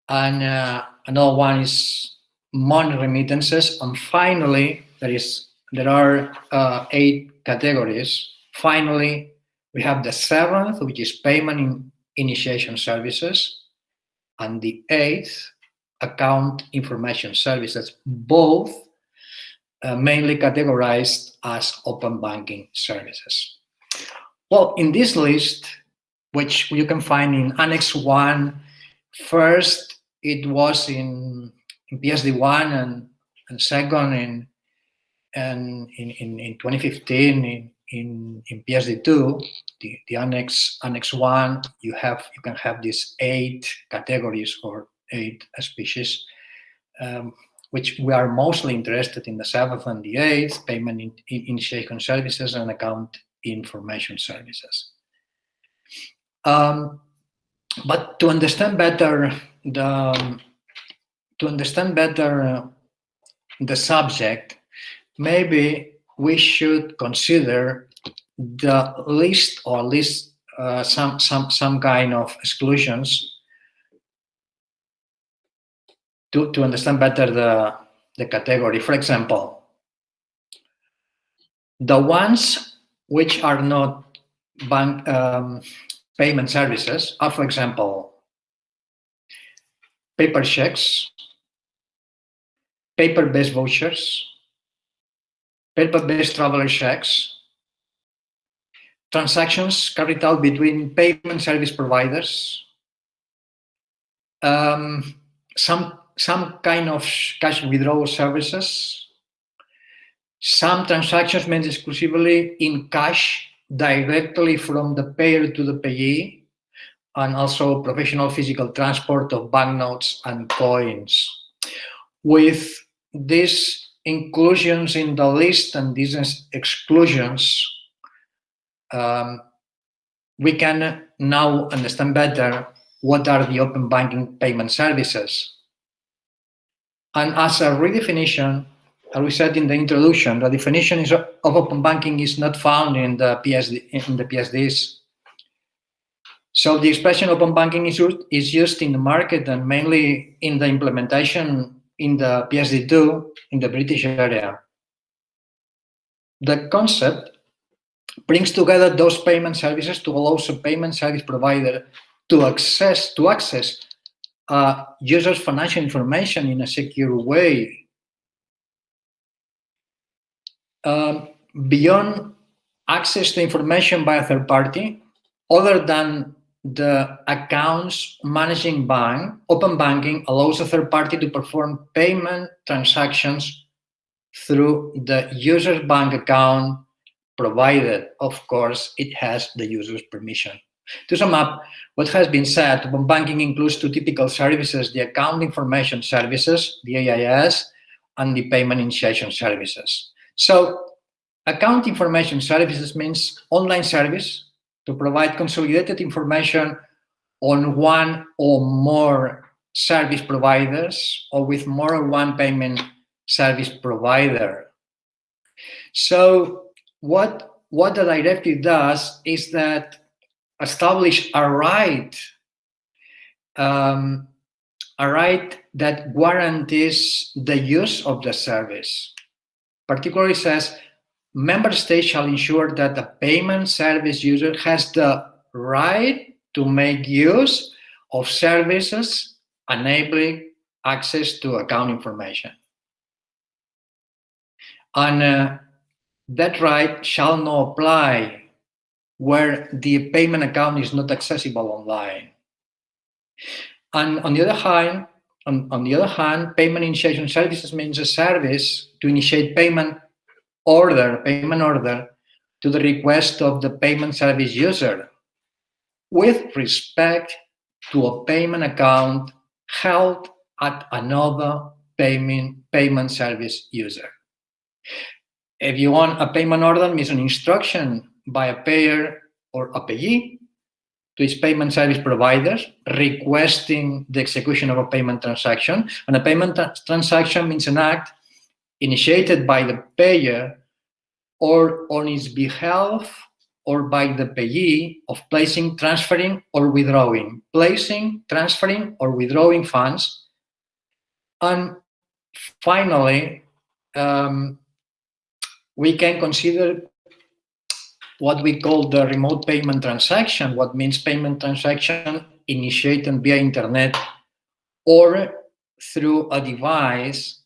And uh, another one is money remittances. And finally, there is there are uh, eight categories. Finally, we have the seventh, which is payment in initiation services, and the eighth, account information services, both uh, mainly categorized as open banking services. Well, in this list, which you can find in Annex 1, first it was in, in PSD1 and, and second in, and in, in, in 2015 in, in, in PSD2, the, the Annex Annex 1, you have you can have these eight categories or eight species, um, which we are mostly interested in the seventh and the eighth, payment in, in initiation services and account information services. Um, but to understand better the to understand better the subject, maybe we should consider the list or list uh, some some some kind of exclusions to to understand better the the category. For example, the ones which are not bank um, payment services are, for example, paper checks, paper-based vouchers, paper-based traveler checks, transactions carried out between payment service providers, um, some, some kind of cash withdrawal services, some transactions made exclusively in cash directly from the payer to the payee, and also professional physical transport of banknotes and coins. With these inclusions in the list and these exclusions, um, we can now understand better what are the open banking payment services. And as a redefinition, as we said in the introduction, the definition is, of open banking is not found in the PSD in the PSDs. So the expression open banking is used, is used in the market and mainly in the implementation in the PSD2 in the British area. The concept brings together those payment services to allow a payment service provider to access to access uh, users' financial information in a secure way. Um, beyond access to information by a third party, other than the accounts managing bank, open banking allows a third party to perform payment transactions through the user's bank account provided, of course, it has the user's permission. To sum up, what has been said, open banking includes two typical services, the account information services, the AIS, and the payment initiation services. So account information services means online service to provide consolidated information on one or more service providers or with more than one payment service provider. So what, what the directive does is that establish a right, um, a right that guarantees the use of the service. Particularly says, member states shall ensure that the payment service user has the right to make use of services enabling access to account information. And uh, that right shall not apply where the payment account is not accessible online. And on the other hand, on, on the other hand, payment initiation services means a service to initiate payment order, payment order to the request of the payment service user with respect to a payment account held at another payment, payment service user. If you want a payment order means an instruction by a payer or a payee to its payment service providers requesting the execution of a payment transaction. And a payment transaction means an act initiated by the payer or on his behalf or by the payee of placing, transferring, or withdrawing, placing, transferring, or withdrawing funds. And finally, um, we can consider what we call the remote payment transaction, what means payment transaction initiated via internet or through a device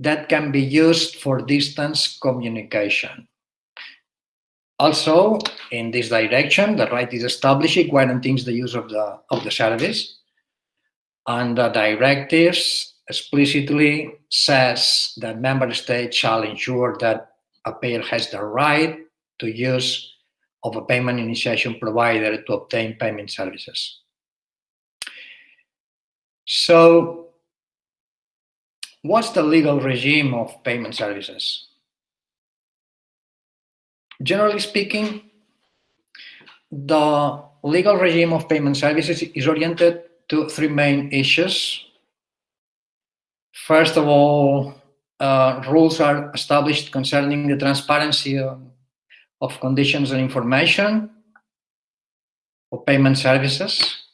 that can be used for distance communication. Also, in this direction, the right is established guarantees the use of the, of the service. And the directives explicitly says that member states shall ensure that a payer has the right to use of a payment initiation provider to obtain payment services. So what's the legal regime of payment services? Generally speaking, the legal regime of payment services is oriented to three main issues. First of all, uh, rules are established concerning the transparency of conditions and information for payment services.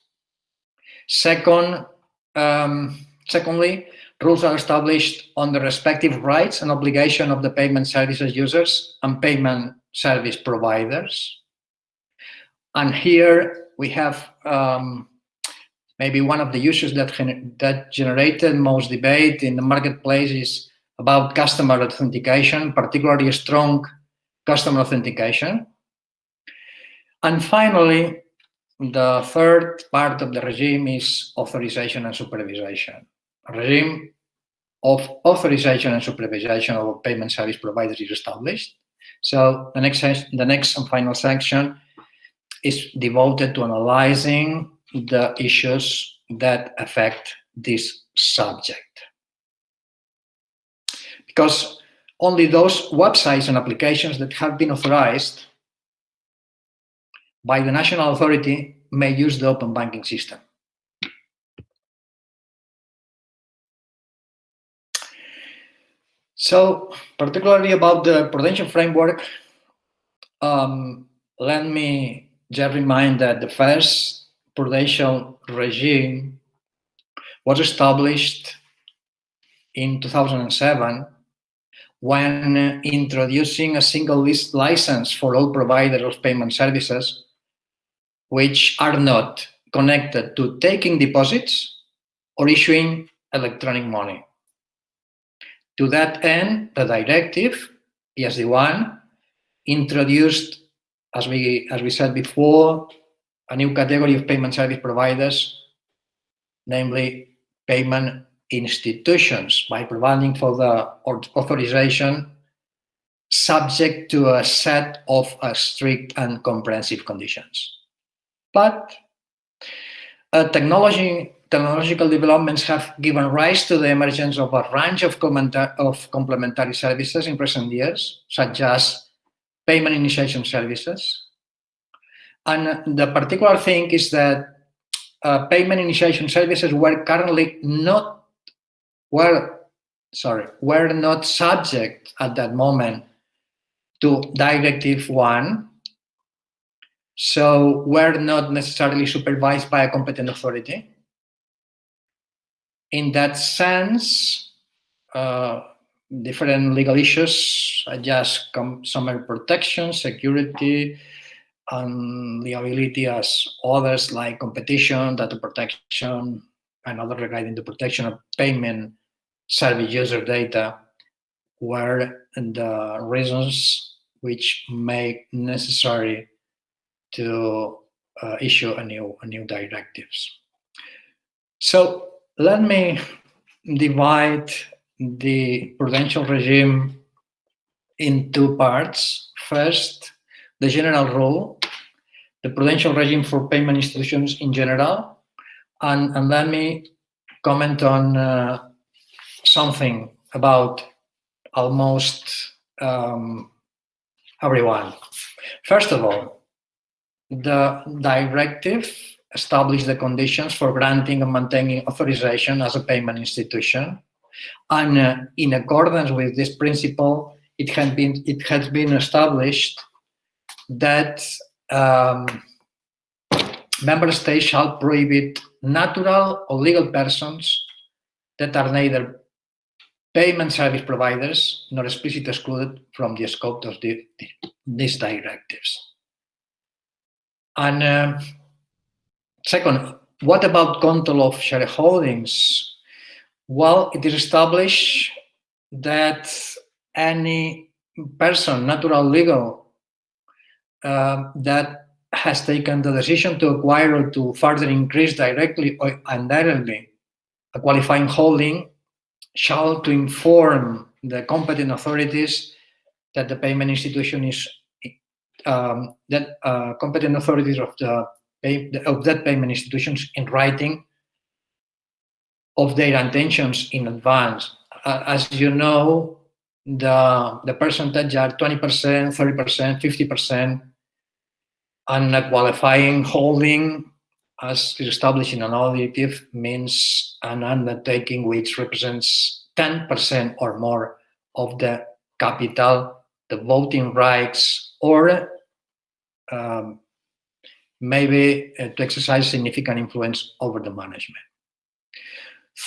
Second, um, secondly, rules are established on the respective rights and obligation of the payment services users and payment service providers. And here we have um, maybe one of the issues that, that generated most debate in the marketplace is about customer authentication, particularly strong customer authentication. And finally, the third part of the regime is authorization and supervision. Regime of authorization and supervision of payment service providers is established. So the next, the next and final section is devoted to analyzing the issues that affect this subject. Because only those websites and applications that have been authorized by the national authority may use the open banking system. So, particularly about the prudential framework, um, let me just remind that the first prudential regime was established in 2007 when introducing a single list license for all providers of payment services, which are not connected to taking deposits or issuing electronic money. To that end, the directive, PSD1, introduced, as we, as we said before, a new category of payment service providers, namely payment institutions by providing for the authorization subject to a set of uh, strict and comprehensive conditions. But uh, technology, technological developments have given rise to the emergence of a range of, of complementary services in recent years, such as payment initiation services. And the particular thing is that uh, payment initiation services were currently not were sorry were not subject at that moment to directive one so were not necessarily supervised by a competent authority in that sense uh, different legal issues as consumer protection security and liability as others like competition data protection and other regarding the protection of payment service user data were the reasons which make necessary to uh, issue a new a new directives. So let me divide the prudential regime in two parts. First, the general rule, the prudential regime for payment institutions in general, and, and let me comment on uh, something about almost um, everyone. First of all, the directive established the conditions for granting and maintaining authorization as a payment institution. And uh, in accordance with this principle, it, had been, it has been established that um, member states shall prohibit natural or legal persons that are neither payment service providers nor explicitly excluded from the scope of the, these directives. And uh, second, what about control of shareholdings? Well, it is established that any person, natural, legal, uh, that has taken the decision to acquire or to further increase directly or indirectly a qualifying holding shall to inform the competent authorities that the payment institution is um, that uh, competent authorities of the pay, of that payment institutions in writing of their intentions in advance. As you know, the the percentage are 20%, 30%, 50%, and a qualifying holding as is established in an auditive means an undertaking which represents 10% or more of the capital, the voting rights, or um, maybe uh, to exercise significant influence over the management.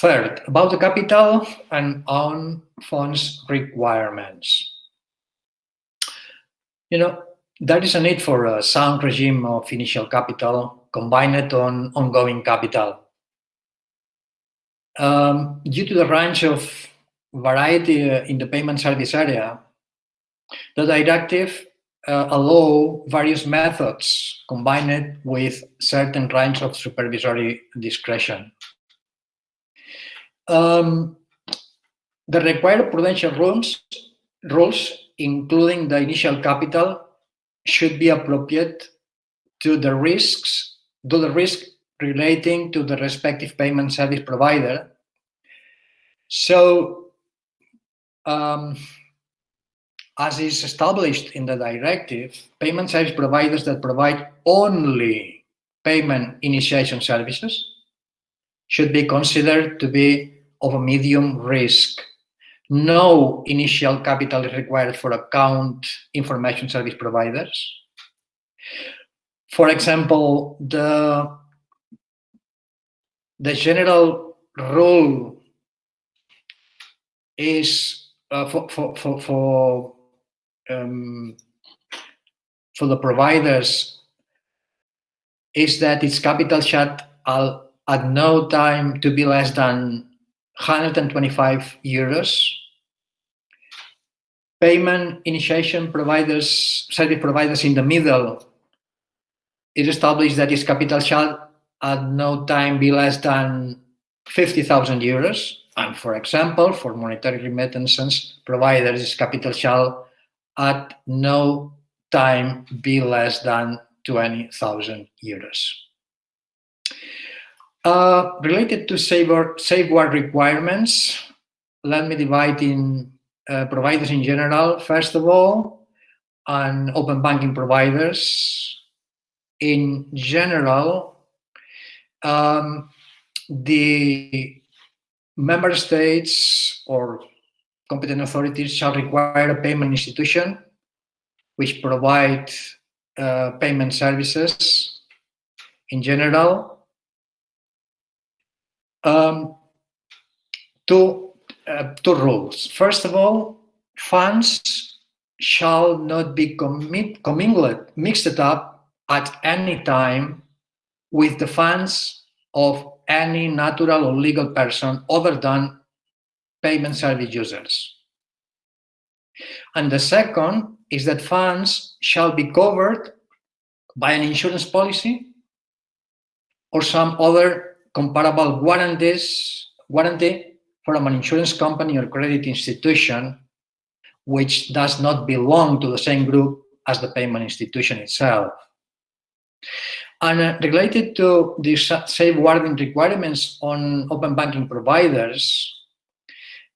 Third, about the capital and own funds requirements. You know, there is a need for a sound regime of initial capital combined on ongoing capital. Um, due to the range of variety uh, in the payment service area, the directive uh, allow various methods combined with certain range of supervisory discretion. Um, the required prudential rules, rules, including the initial capital, should be appropriate to the risks, to the risk relating to the respective payment service provider. So, um, as is established in the directive, payment service providers that provide only payment initiation services should be considered to be of a medium risk no initial capital is required for account information service providers. For example, the, the general rule is uh, for, for, for, for, um, for the providers is that its capital shall at no time to be less than 125 euros payment initiation providers, service providers in the middle, it established that its capital shall at no time be less than 50,000 euros. And for example, for monetary remittances providers, its capital shall at no time be less than 20,000 euros. Uh, related to safeguard, requirements, let me divide in uh, providers in general, first of all, and open banking providers in general, um, the member states or competent authorities shall require a payment institution which provide uh, payment services in general um, to uh, two rules. First of all, funds shall not be commingled, mixed up at any time with the funds of any natural or legal person other than payment service users. And the second is that funds shall be covered by an insurance policy or some other comparable guarantees, guarantee from an insurance company or credit institution which does not belong to the same group as the payment institution itself. And uh, related to the safeguarding requirements on open banking providers,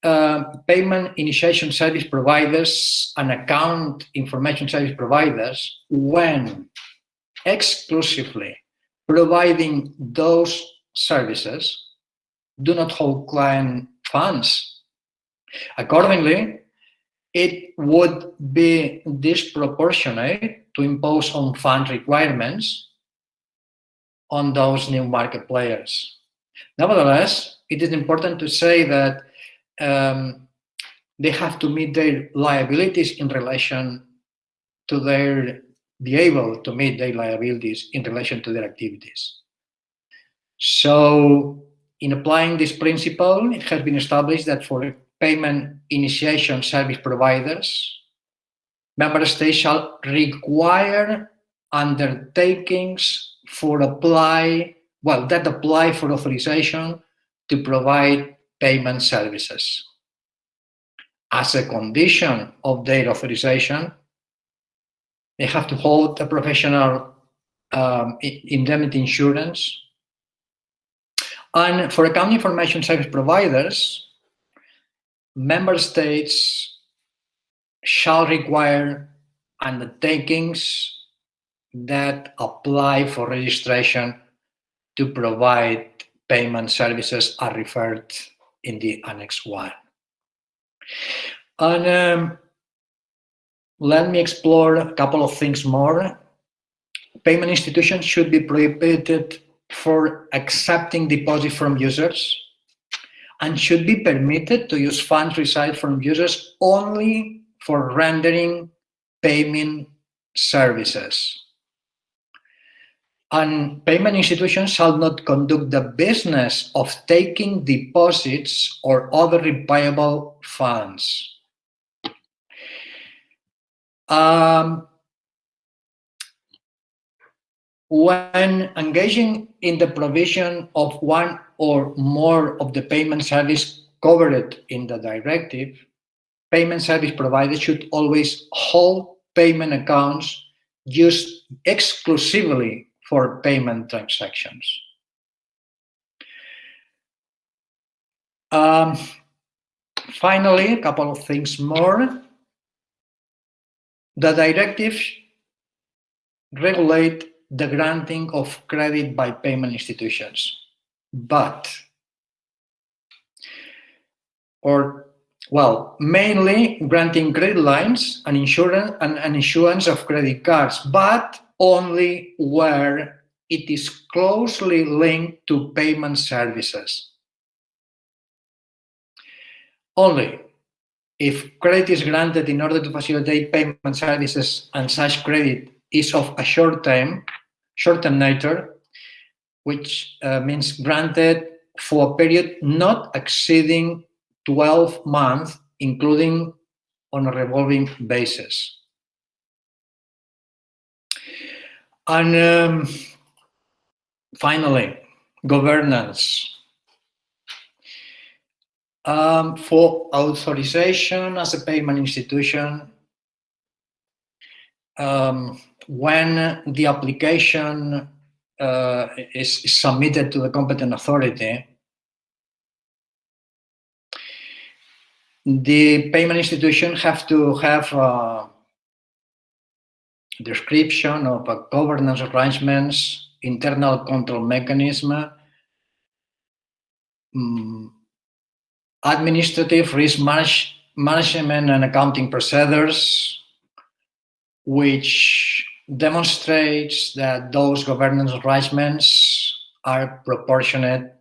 uh, payment initiation service providers and account information service providers, when exclusively providing those services, do not hold client funds. Accordingly, it would be disproportionate to impose on fund requirements on those new market players. Nevertheless, it is important to say that um, they have to meet their liabilities in relation to their, be able to meet their liabilities in relation to their activities. So in applying this principle, it has been established that for payment initiation service providers, member states shall require undertakings for apply, well, that apply for authorization to provide payment services. As a condition of their authorization, they have to hold a professional um, indemnity insurance. And for account information service providers, member states shall require undertakings that apply for registration to provide payment services are referred in the Annex 1. And um, let me explore a couple of things more. Payment institutions should be prohibited for accepting deposits from users and should be permitted to use funds received from users only for rendering payment services and payment institutions shall not conduct the business of taking deposits or other repayable funds. Um, when engaging in the provision of one or more of the payment service covered in the directive, payment service providers should always hold payment accounts used exclusively for payment transactions. Um, finally, a couple of things more. The directive regulate the granting of credit by payment institutions, but, or, well, mainly granting credit lines and insurance and, and issuance of credit cards, but only where it is closely linked to payment services. Only if credit is granted in order to facilitate payment services and such credit is of a short term, short term nature, which uh, means granted for a period not exceeding 12 months, including on a revolving basis. And um, finally, governance. Um, for authorization as a payment institution, um, when the application uh, is, submitted to the competent authority, the payment institution have to have uh, description of a governance arrangements, internal control mechanism, um, administrative risk manage, management and accounting procedures, which demonstrates that those governance arrangements are proportionate,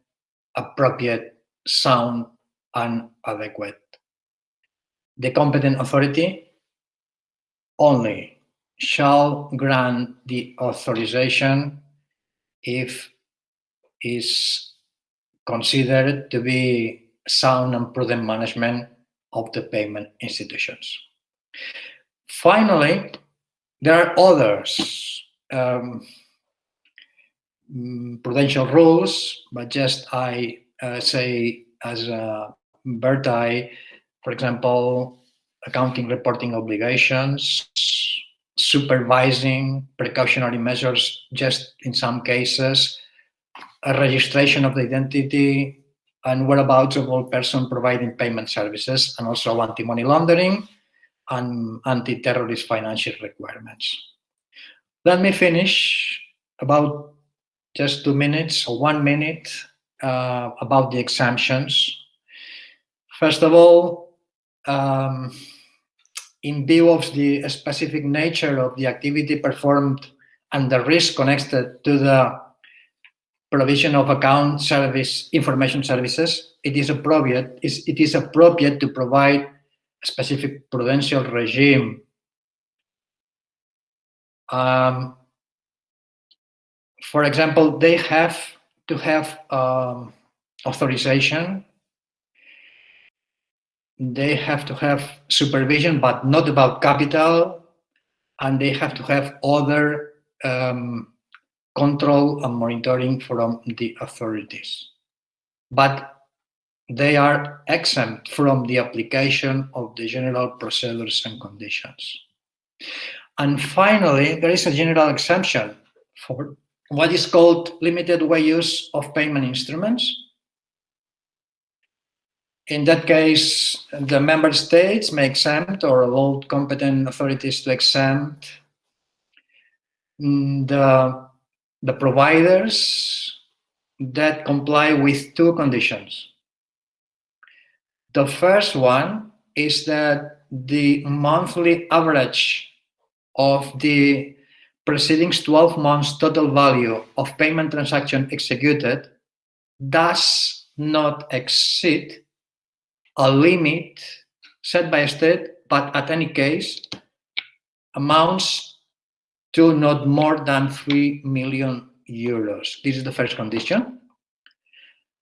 appropriate, sound, and adequate. The competent authority only shall grant the authorization if is considered to be sound and prudent management of the payment institutions. Finally, there are others um, mm, prudential rules, but just I uh, say as a Bertai, for example, accounting reporting obligations, supervising precautionary measures, just in some cases, a registration of the identity and whereabouts of all person providing payment services, and also anti-money laundering and anti-terrorist financial requirements. Let me finish about just two minutes or one minute uh, about the exemptions. First of all, um, in view of the specific nature of the activity performed and the risk connected to the provision of account service information services, it is appropriate, it is appropriate to provide a specific prudential regime. Um, for example, they have to have um, authorization. They have to have supervision, but not about capital. And they have to have other um, control and monitoring from the authorities. But they are exempt from the application of the general procedures and conditions. And finally, there is a general exemption for what is called limited way use of payment instruments. In that case, the member states may exempt or allow competent authorities to exempt mm, the, the providers that comply with two conditions. The first one is that the monthly average of the preceding 12 months total value of payment transaction executed does not exceed a limit set by state, but at any case amounts to not more than 3 million euros. This is the first condition.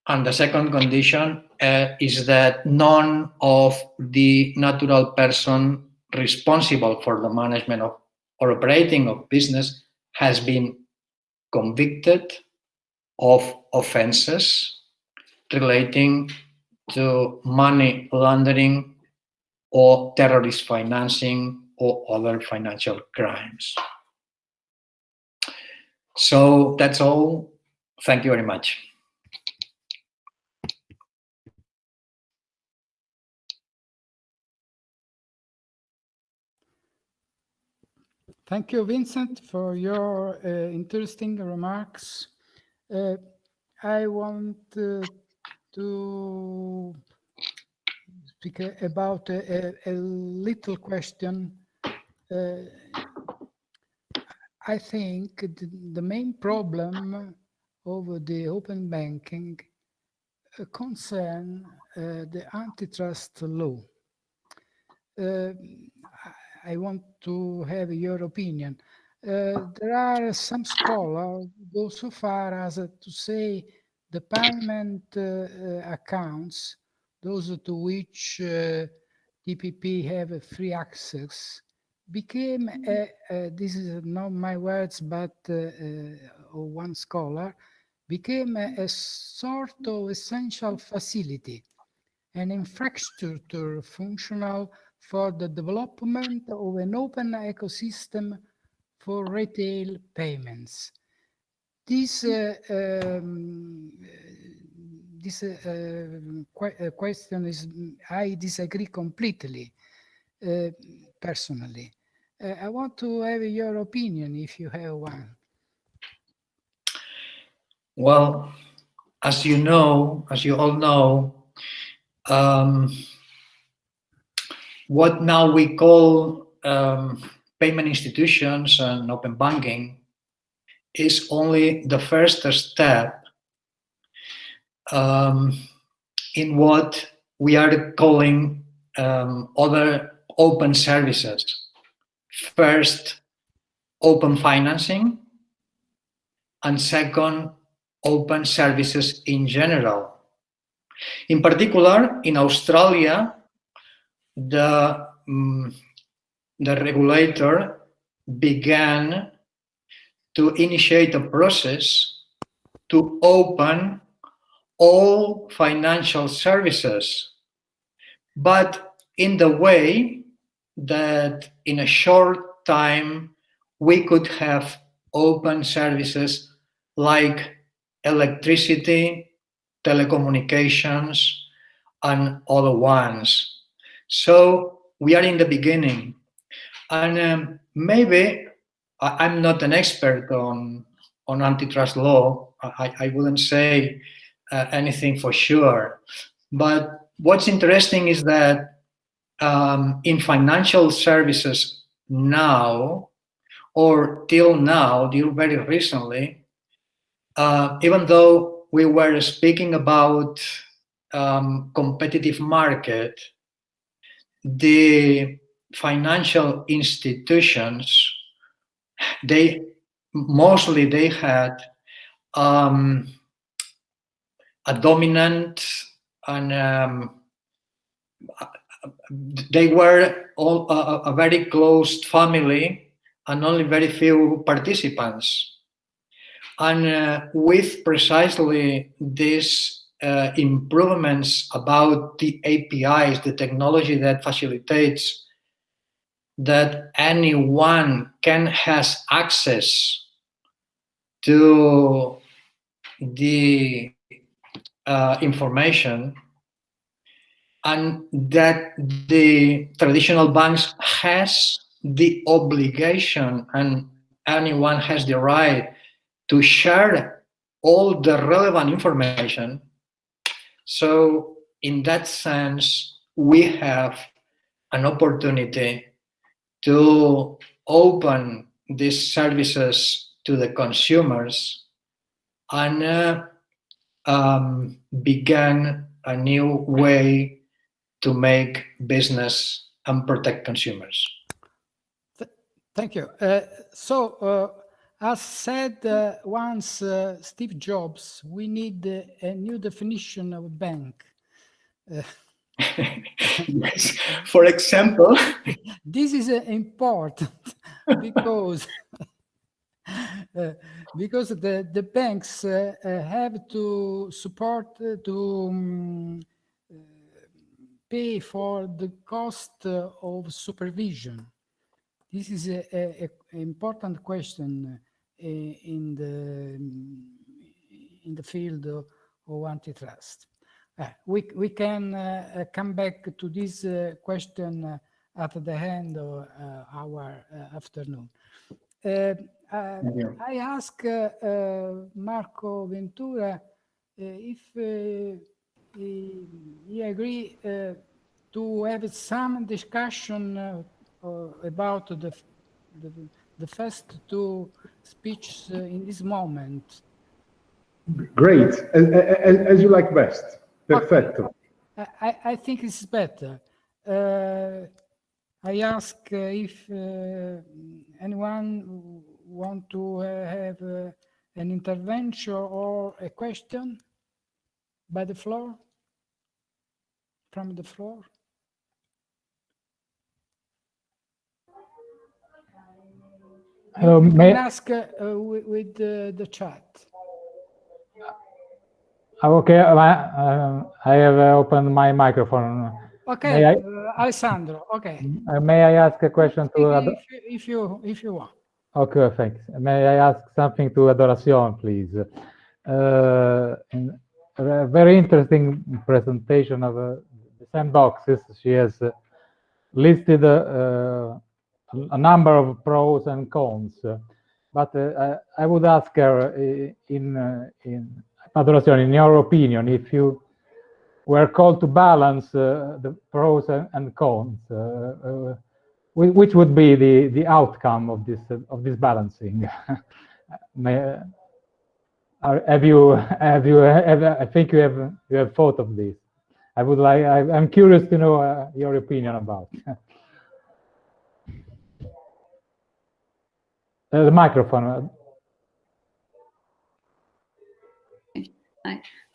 And the second condition uh, is that none of the natural person responsible for the management of or operating of business has been convicted of offenses relating to money laundering or terrorist financing or other financial crimes. So that's all. Thank you very much. Thank you, Vincent, for your uh, interesting remarks. Uh, I want uh, to speak about a, a, little question. Uh, I think the, main problem of the open banking uh, concern uh, the antitrust law. I want to have your opinion. Uh, there are some scholars go so far as uh, to say the payment uh, uh accounts, those to which uh, TPP have free access, became, a, a, this is not my words, but uh, one scholar, became a, a sort of essential facility, an infrastructure functional for the development of an open ecosystem for retail payments. This, uh, um, this uh, qu uh, question is, I disagree completely, uh, personally. Uh, I want to have your opinion if you have one. Well, as you know, as you all know, um, what now we call um, payment institutions and open banking is only the first step um, in what we are calling um, other open services. First, open financing, and second, open services in general. In particular, in Australia, the, um, the regulator began to initiate a process to open all financial services but in the way that in a short time we could have open services like electricity, telecommunications, and other ones. So we are in the beginning. And um, maybe I, am not an expert on, on antitrust law. I, I wouldn't say uh, anything for sure. But what's interesting is that um, in financial services now, or till now, till very recently, uh, even though we were speaking about um, competitive market, the financial institutions, they mostly they had um, a dominant and um, they were all a, a very closed family and only very few participants. And uh, with precisely these uh, improvements about the APIs, the technology that facilitates that anyone can has access to the uh, information and that the traditional banks has the obligation and anyone has the right to share all the relevant information. So in that sense, we have an opportunity to open these services to the consumers and uh, um, began a new way to make business and protect consumers. Thank you. Uh, so, uh, as said uh, once uh, Steve Jobs, we need uh, a new definition of a bank. Uh, yes. For example, this is uh, important because uh, because the the banks uh, have to support to um, pay for the cost of supervision. This is an important question uh, in the um, in the field of, of antitrust. Uh, we we can uh, come back to this uh, question uh, at the end of uh, our afternoon. I ask Marco Ventura if he, he agree uh, to have some discussion uh, uh, about the, the, the first two speeches in this moment. Great, as, as, as you like best. Perfecto. I, I think it's better. Uh, I ask uh, if uh, anyone want to have an intervention or a question by the floor from the floor? Hello, may I ask uh, with, with the, the chat. Oh, okay, uh, uh, I have uh, opened my microphone. Okay, I, uh, Alessandro. Okay. Uh, may I ask a question to? If you, if you if you want. Okay, thanks. May I ask something to Adoracion, please? In a very interesting presentation of the sandboxes, she has uh, listed uh, a number of pros and cons. But uh, I would ask her in, in Adoracion, in your opinion, if you were called to balance uh, the pros and cons, uh, uh, which would be the the outcome of this of this balancing May, have you have you have, i think you have you have thought of this I would like, I, am curious to know uh, your opinion about. uh, the microphone.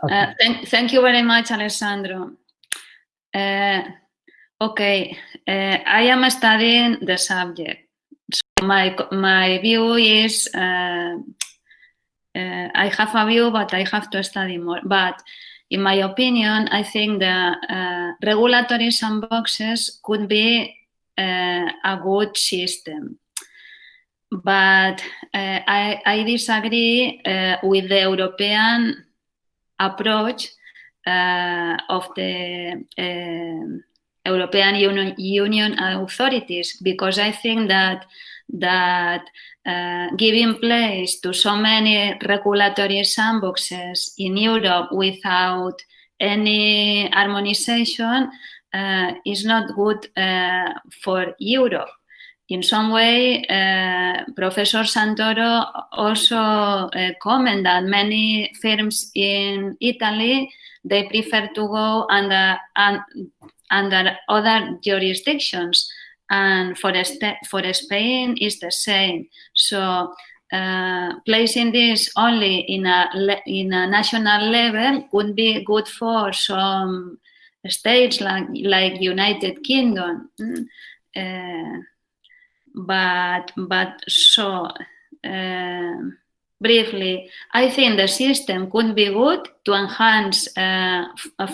Uh, thank, thank, you very much, Alessandro. Uh, okay, uh, I am studying the subject. So my, my view is, uh, I have a view, but I have to study more. But in my opinion, I think the uh, regulatory sandboxes could be uh, a good system. But uh, I, I, disagree uh, with the European approach uh, of the European Union, Union authorities because I think that that uh, giving place to so many regulatory sandboxes in Europe without any harmonization uh, is not good uh, for Europe. In some way, uh, Professor Santoro also uh, commented that many firms in Italy, they prefer to go under, under other jurisdictions and for, for Spain is the same. So uh, placing this only in a, in a national level would be good for some states like, like United Kingdom. Mm, uh, but, but so uh, briefly, I think the system could be good to enhance uh,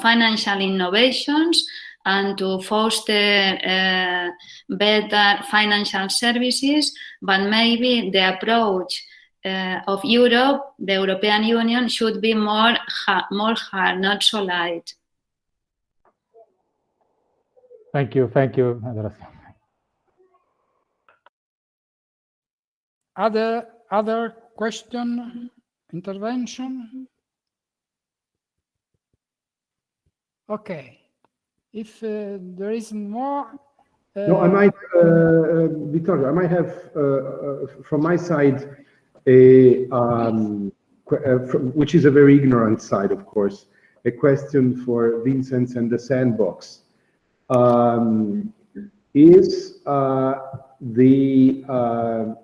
financial innovations and to foster uh, better financial services, but maybe the approach uh, of Europe, the European Union, should be more, more hard, not so light. Thank you, thank you, Andres. Other, other question, intervention? Okay. If uh, there is more... no, I uh, might, uh, Vittorio, I might have, from my side, a, um, which is a very ignorant side, of course, a question for Vincent and the sandbox. Um, is uh, the uh,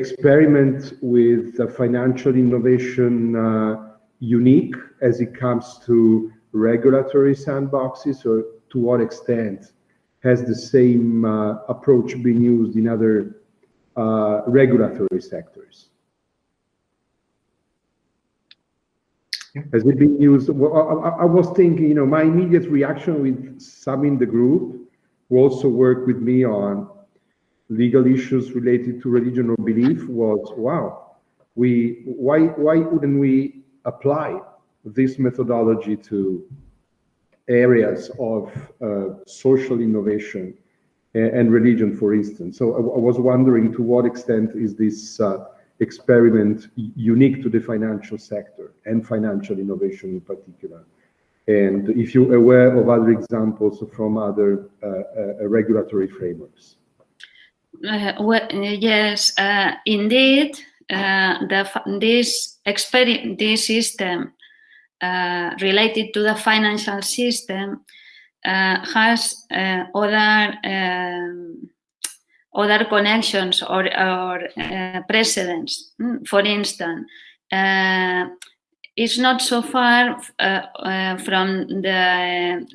experiment with financial innovation uh, unique as it comes to regulatory sandboxes or to what extent has the same uh, approach been used in other uh, regulatory sectors? Has it been used? Well, I, I, was thinking, you know, my immediate reaction with some in the group who also worked with me on legal issues related to religion or belief was, wow, we why why wouldn't we apply this methodology to areas of uh, social innovation and, and, religion, for instance. So I, I, was wondering to what extent is this uh, experiment unique to the financial sector and financial innovation in particular? And if you're aware of other examples from other uh, uh regulatory frameworks. Uh, well, yes, uh, indeed, the, this, this system uh, related to the financial system uh, has uh, other um, other connections or, or uh, precedents. Hmm, for instance, uh, it's not so far uh, from the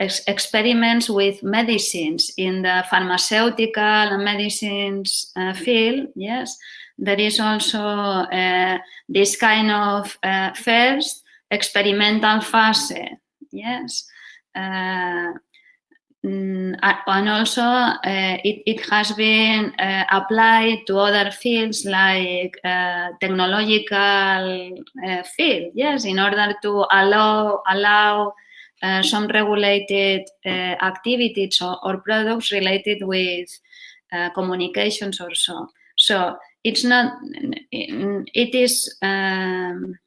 ex experiments with medicines in the pharmaceutical and medicines field. Yes, there is also uh, this kind of uh, first experimental phase, yes. Uh, mm, and also uh, it, it, has been uh, applied to other fields like uh, technological field, yes, in order to allow, allow some regulated activities or, or, products related with communications or so. So it's not, it is, um,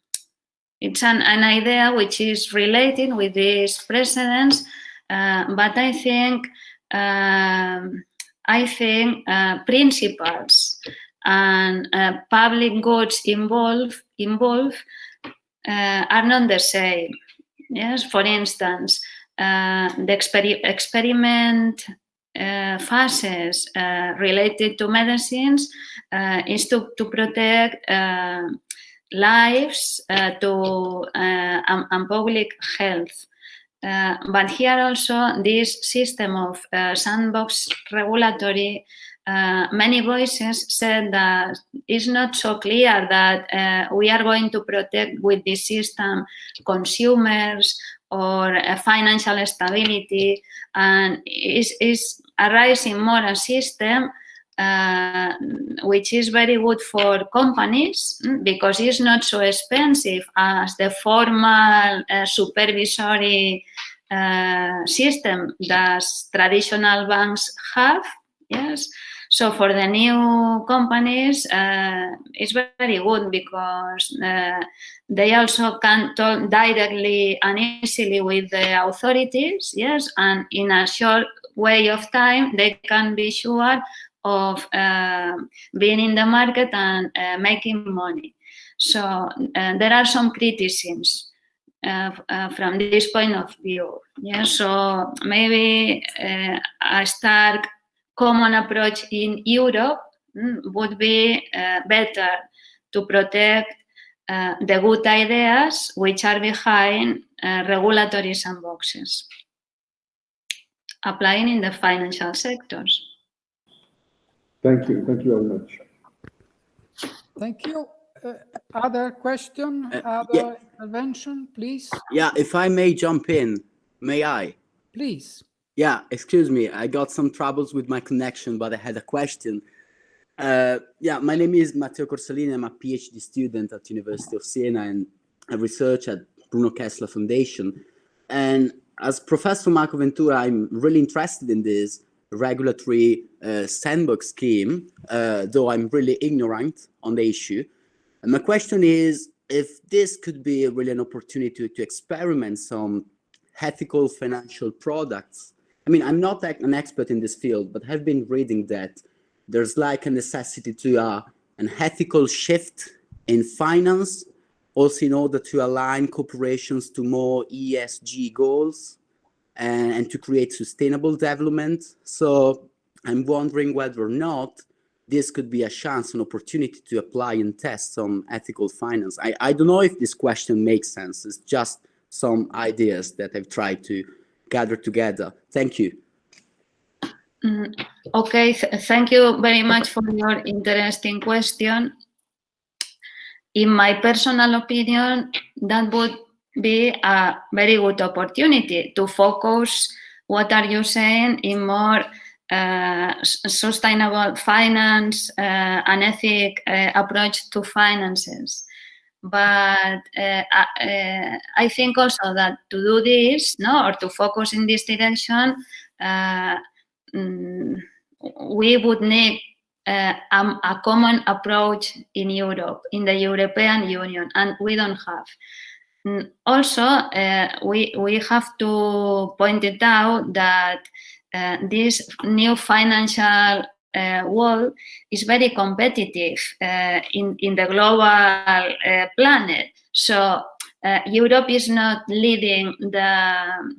it's an, an idea which is related with these precedents, uh, but I think, um, I think uh, principles and uh, public goods involved uh, are not the same. Yes, for instance, uh, the exper experiment uh, phases uh, related to medicines uh, is to, to protect lives to and, and, public health. Uh, but here also this system of uh, sandbox regulatory uh, many voices said that it's not so clear that uh, we are going to protect with this system consumers or uh, financial stability and is, is arising more a system uh, which is very good for companies mm, because it's not so expensive as the formal uh, supervisory uh, system that traditional banks have. Yes. So for the new companies, uh, it's very good because uh, they also can talk directly and easily with the authorities, yes, and in a short way of time, they can be sure of uh, being in the market and uh, making money. So uh, there are some criticisms uh, uh, from this point of view. Yeah, so maybe uh, a common approach in Europe mm, would be better to protect the good ideas which are behind regulatory sandboxes applying in the financial sectors. Thank you. Thank you very much. Thank you. Uh, other question, Uh, other yeah. intervention, please, Yeah, if I may jump in, may I? please. Yeah, excuse me, I got some troubles with my connection, but I had a question. Uh, yeah, my name is Matteo Corsalini. I'm a PhD student at University of Siena and I research at Bruno Kessler Foundation. And as Professor Marco Ventura, I'm really interested in this regulatory uh, sandbox scheme, uh, though I'm really ignorant on the issue. And my question is if this could be really an opportunity to, to experiment some ethical financial products. I mean, I'm not an expert in this field, but have been reading that there's like a necessity to uh, an ethical shift in finance, also in order to align corporations to more ESG goals and, and to create sustainable development. So I'm wondering whether or not this could be a chance, an opportunity to apply and test some ethical finance. I, I don't know if this question makes sense. It's just some ideas that I've tried to gather together. Thank you. Mm, okay, th thank you very much for your interesting question. In my personal opinion, that would be a very good opportunity to focus what are you saying in more uh, sustainable finance uh, and ethic uh, approach to finances. But uh, uh, I think also that to do this, no, or to focus in this direction, uh, mm, we would need uh, um, a common approach in Europe, in the European Union, and we don't have. Mm, Also, uh, we, we have to point it out that uh, this new financial uh, world is very competitive uh, in, in the global uh, planet. So uh, Europe is not leading the,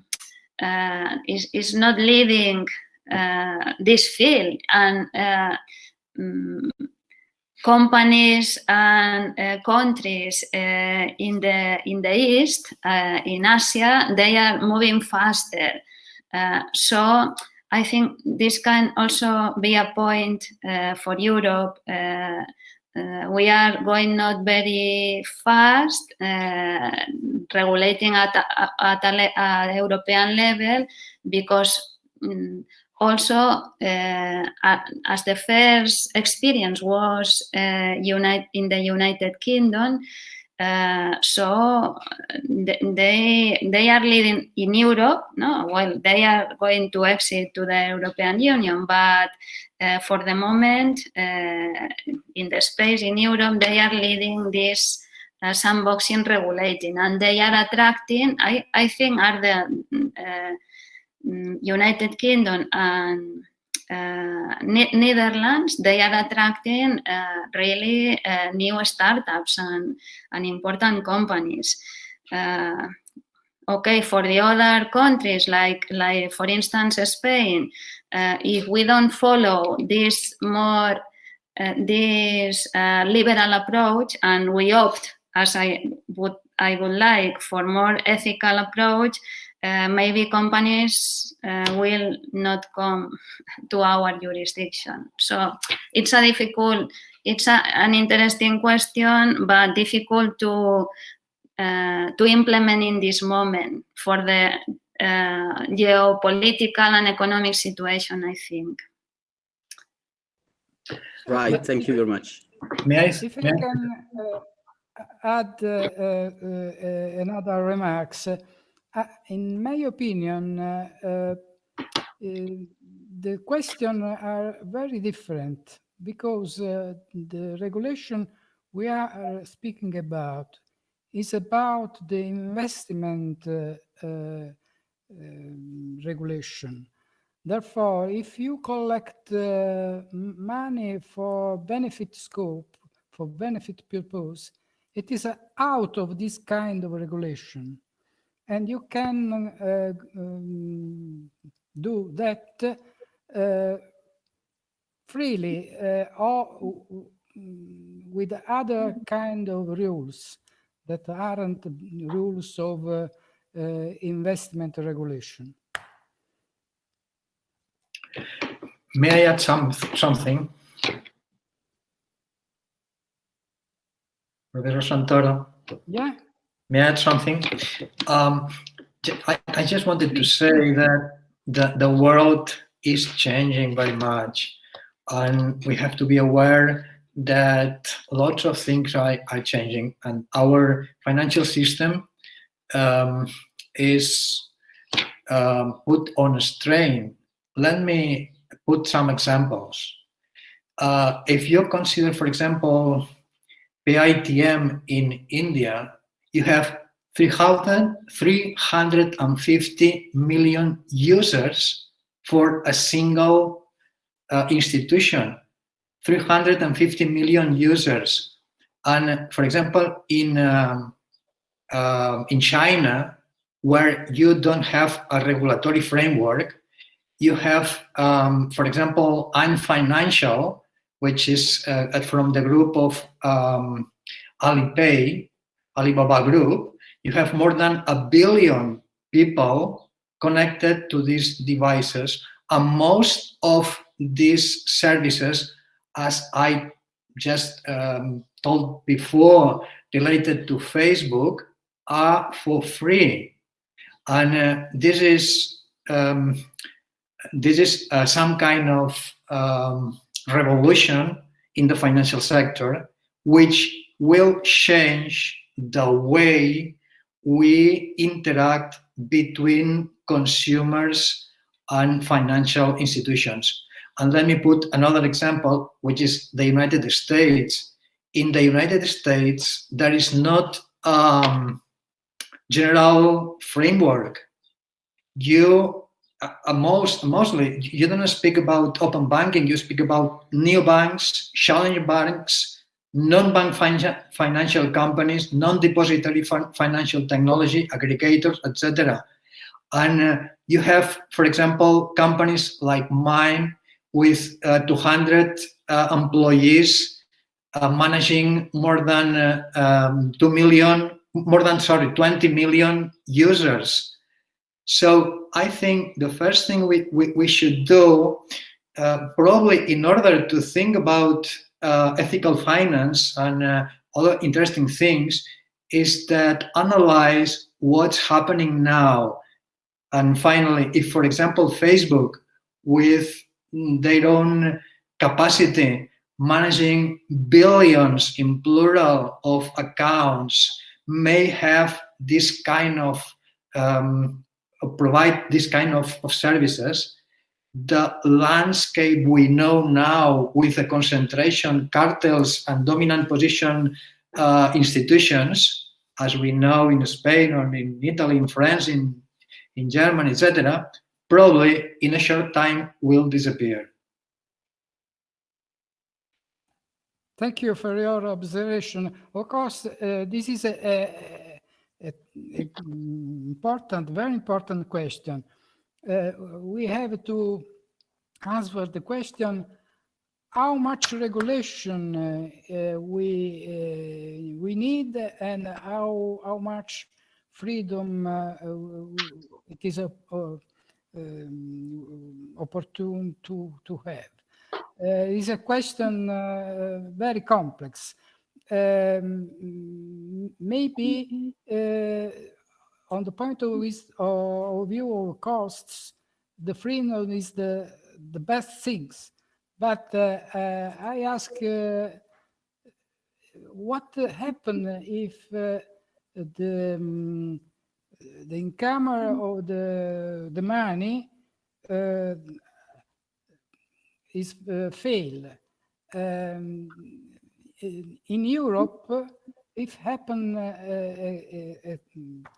uh, is, is not leading uh, this field and mm, companies and uh, countries uh, in the in the east uh, in Asia they are moving faster so I think this can also be a point uh, for Europe. Uh, uh, we are going not very fast uh, regulating at, at a, le- a European level because mm, also, uh, as the first experience was uh, in the United Kingdom, uh, so they they are leading in Europe. No, well, they are going to exit to the European Union, but uh, for the moment, uh, in the space in Europe, they are leading this sandboxing regulating, and they are attracting. I I think are the mm, United Kingdom and Ne- Netherlands, they are attracting uh, really uh, new startups and, and important companies. Uh, okay, for the other countries, like, like for instance, Spain, uh, if we don't follow this more, uh, this uh, liberal approach and we opt as I would I would like for more ethical approach, uh, maybe companies uh, will not come to our jurisdiction. So it's a difficult, it's a, an interesting question, but difficult to uh, to implement in this moment for the uh, geopolitical and economic situation, I think. Right, thank you very much. May I, If I may I- can uh, add uh, uh, uh, another remarks, uh, in my opinion, uh, uh, the questions are very different because uh, the regulation we are uh, speaking about is about the investment um, regulation. Therefore, if you collect uh, money for benefit scope, for benefit purpose, it is uh, out of this kind of regulation. And you can uh, um, do that uh, freely uh, or with other kind of rules that aren't rules of uh, uh, investment regulation. may I add some, something? Professor Santoro? Yeah. May I add something? Um, I, I just wanted to say that the, the world is changing very much, and we have to be aware that lots of things are, are changing, and our financial system um, is um, put on a strain. Let me put some examples. Uh, if you consider, for example, Paytm in India, you have 300 350 million users for a single uh, institution. 350 million users. And for example, in, um, uh, in China, where you don't have a regulatory framework, you have, um, for example, Ant Financial, which is uh, from the group of um, Alipay, Alibaba Group, you have more than a billion people connected to these devices, and most of these services, as I just um, told before, related to Facebook, are for free, and uh, this is um, this is uh, some kind of um, revolution in the financial sector, which will change the way we interact between consumers and financial institutions. And let me put another example, which is the United States. In the United States, there is not um, general framework. You uh, most mostly you don't speak about open banking. You speak about new banks, challenge banks, non-bank financial companies, non-depository financial technology, aggregators, etc. And uh, you have, for example, companies like mine with uh, 200 uh, employees uh, managing more than uh, um, 2 million, more than, sorry, 20 million users. So I think the first thing we, we, we should do, uh, probably in order to think about uh, ethical finance and uh, other interesting things, is that analyze what's happening now. And finally, if, for example, Facebook, with their own capacity, managing billions in plural of accounts, may have this kind of um, provide this kind of, of services, the landscape we know now with the concentration, cartels, and dominant position uh, institutions, as we know in Spain or in Italy, in France, in, in Germany, etc., probably in a short time will disappear. Thank you for your observation. Of course, uh, this is a, a, important, very important question. Uh, we have to answer the question how much regulation uh, uh, we uh, we need and how how much freedom uh, uh, it is a, um, opportune to to have. Is a question very complex. Um, maybe on the point of, of view of costs, the freedom is the the best things. But uh, uh, I ask, uh, what happen if uh, the um, the income of the the money uh, is uh, fail? Um, in in Europe, if happen uh, uh, uh,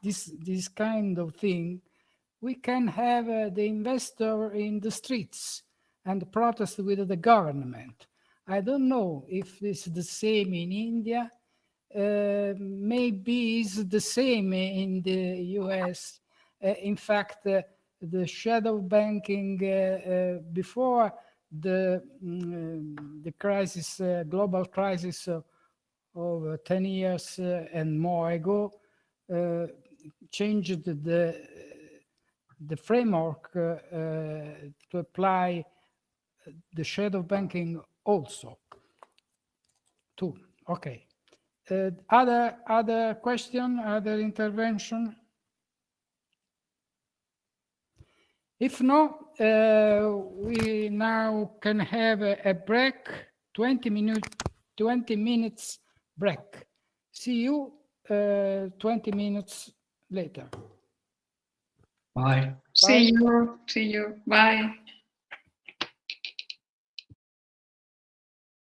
this this kind of thing, we can have uh, the investor in the streets and protest with the government. I don't know if it's the same in India. Uh, maybe it's the same in the US. Uh, in fact, uh, the shadow banking uh, uh, before the mm, the crisis, uh, global crisis of, of uh, 10 years uh, and more ago, uh, changed the the framework uh, to apply the shadow banking also. Two. Okay. Uh, other other question, other intervention? If no, uh, we now can have a, a break, 20 minute, 20 minutes break. See you uh, 20 minutes later. Bye. See you. See you. Bye.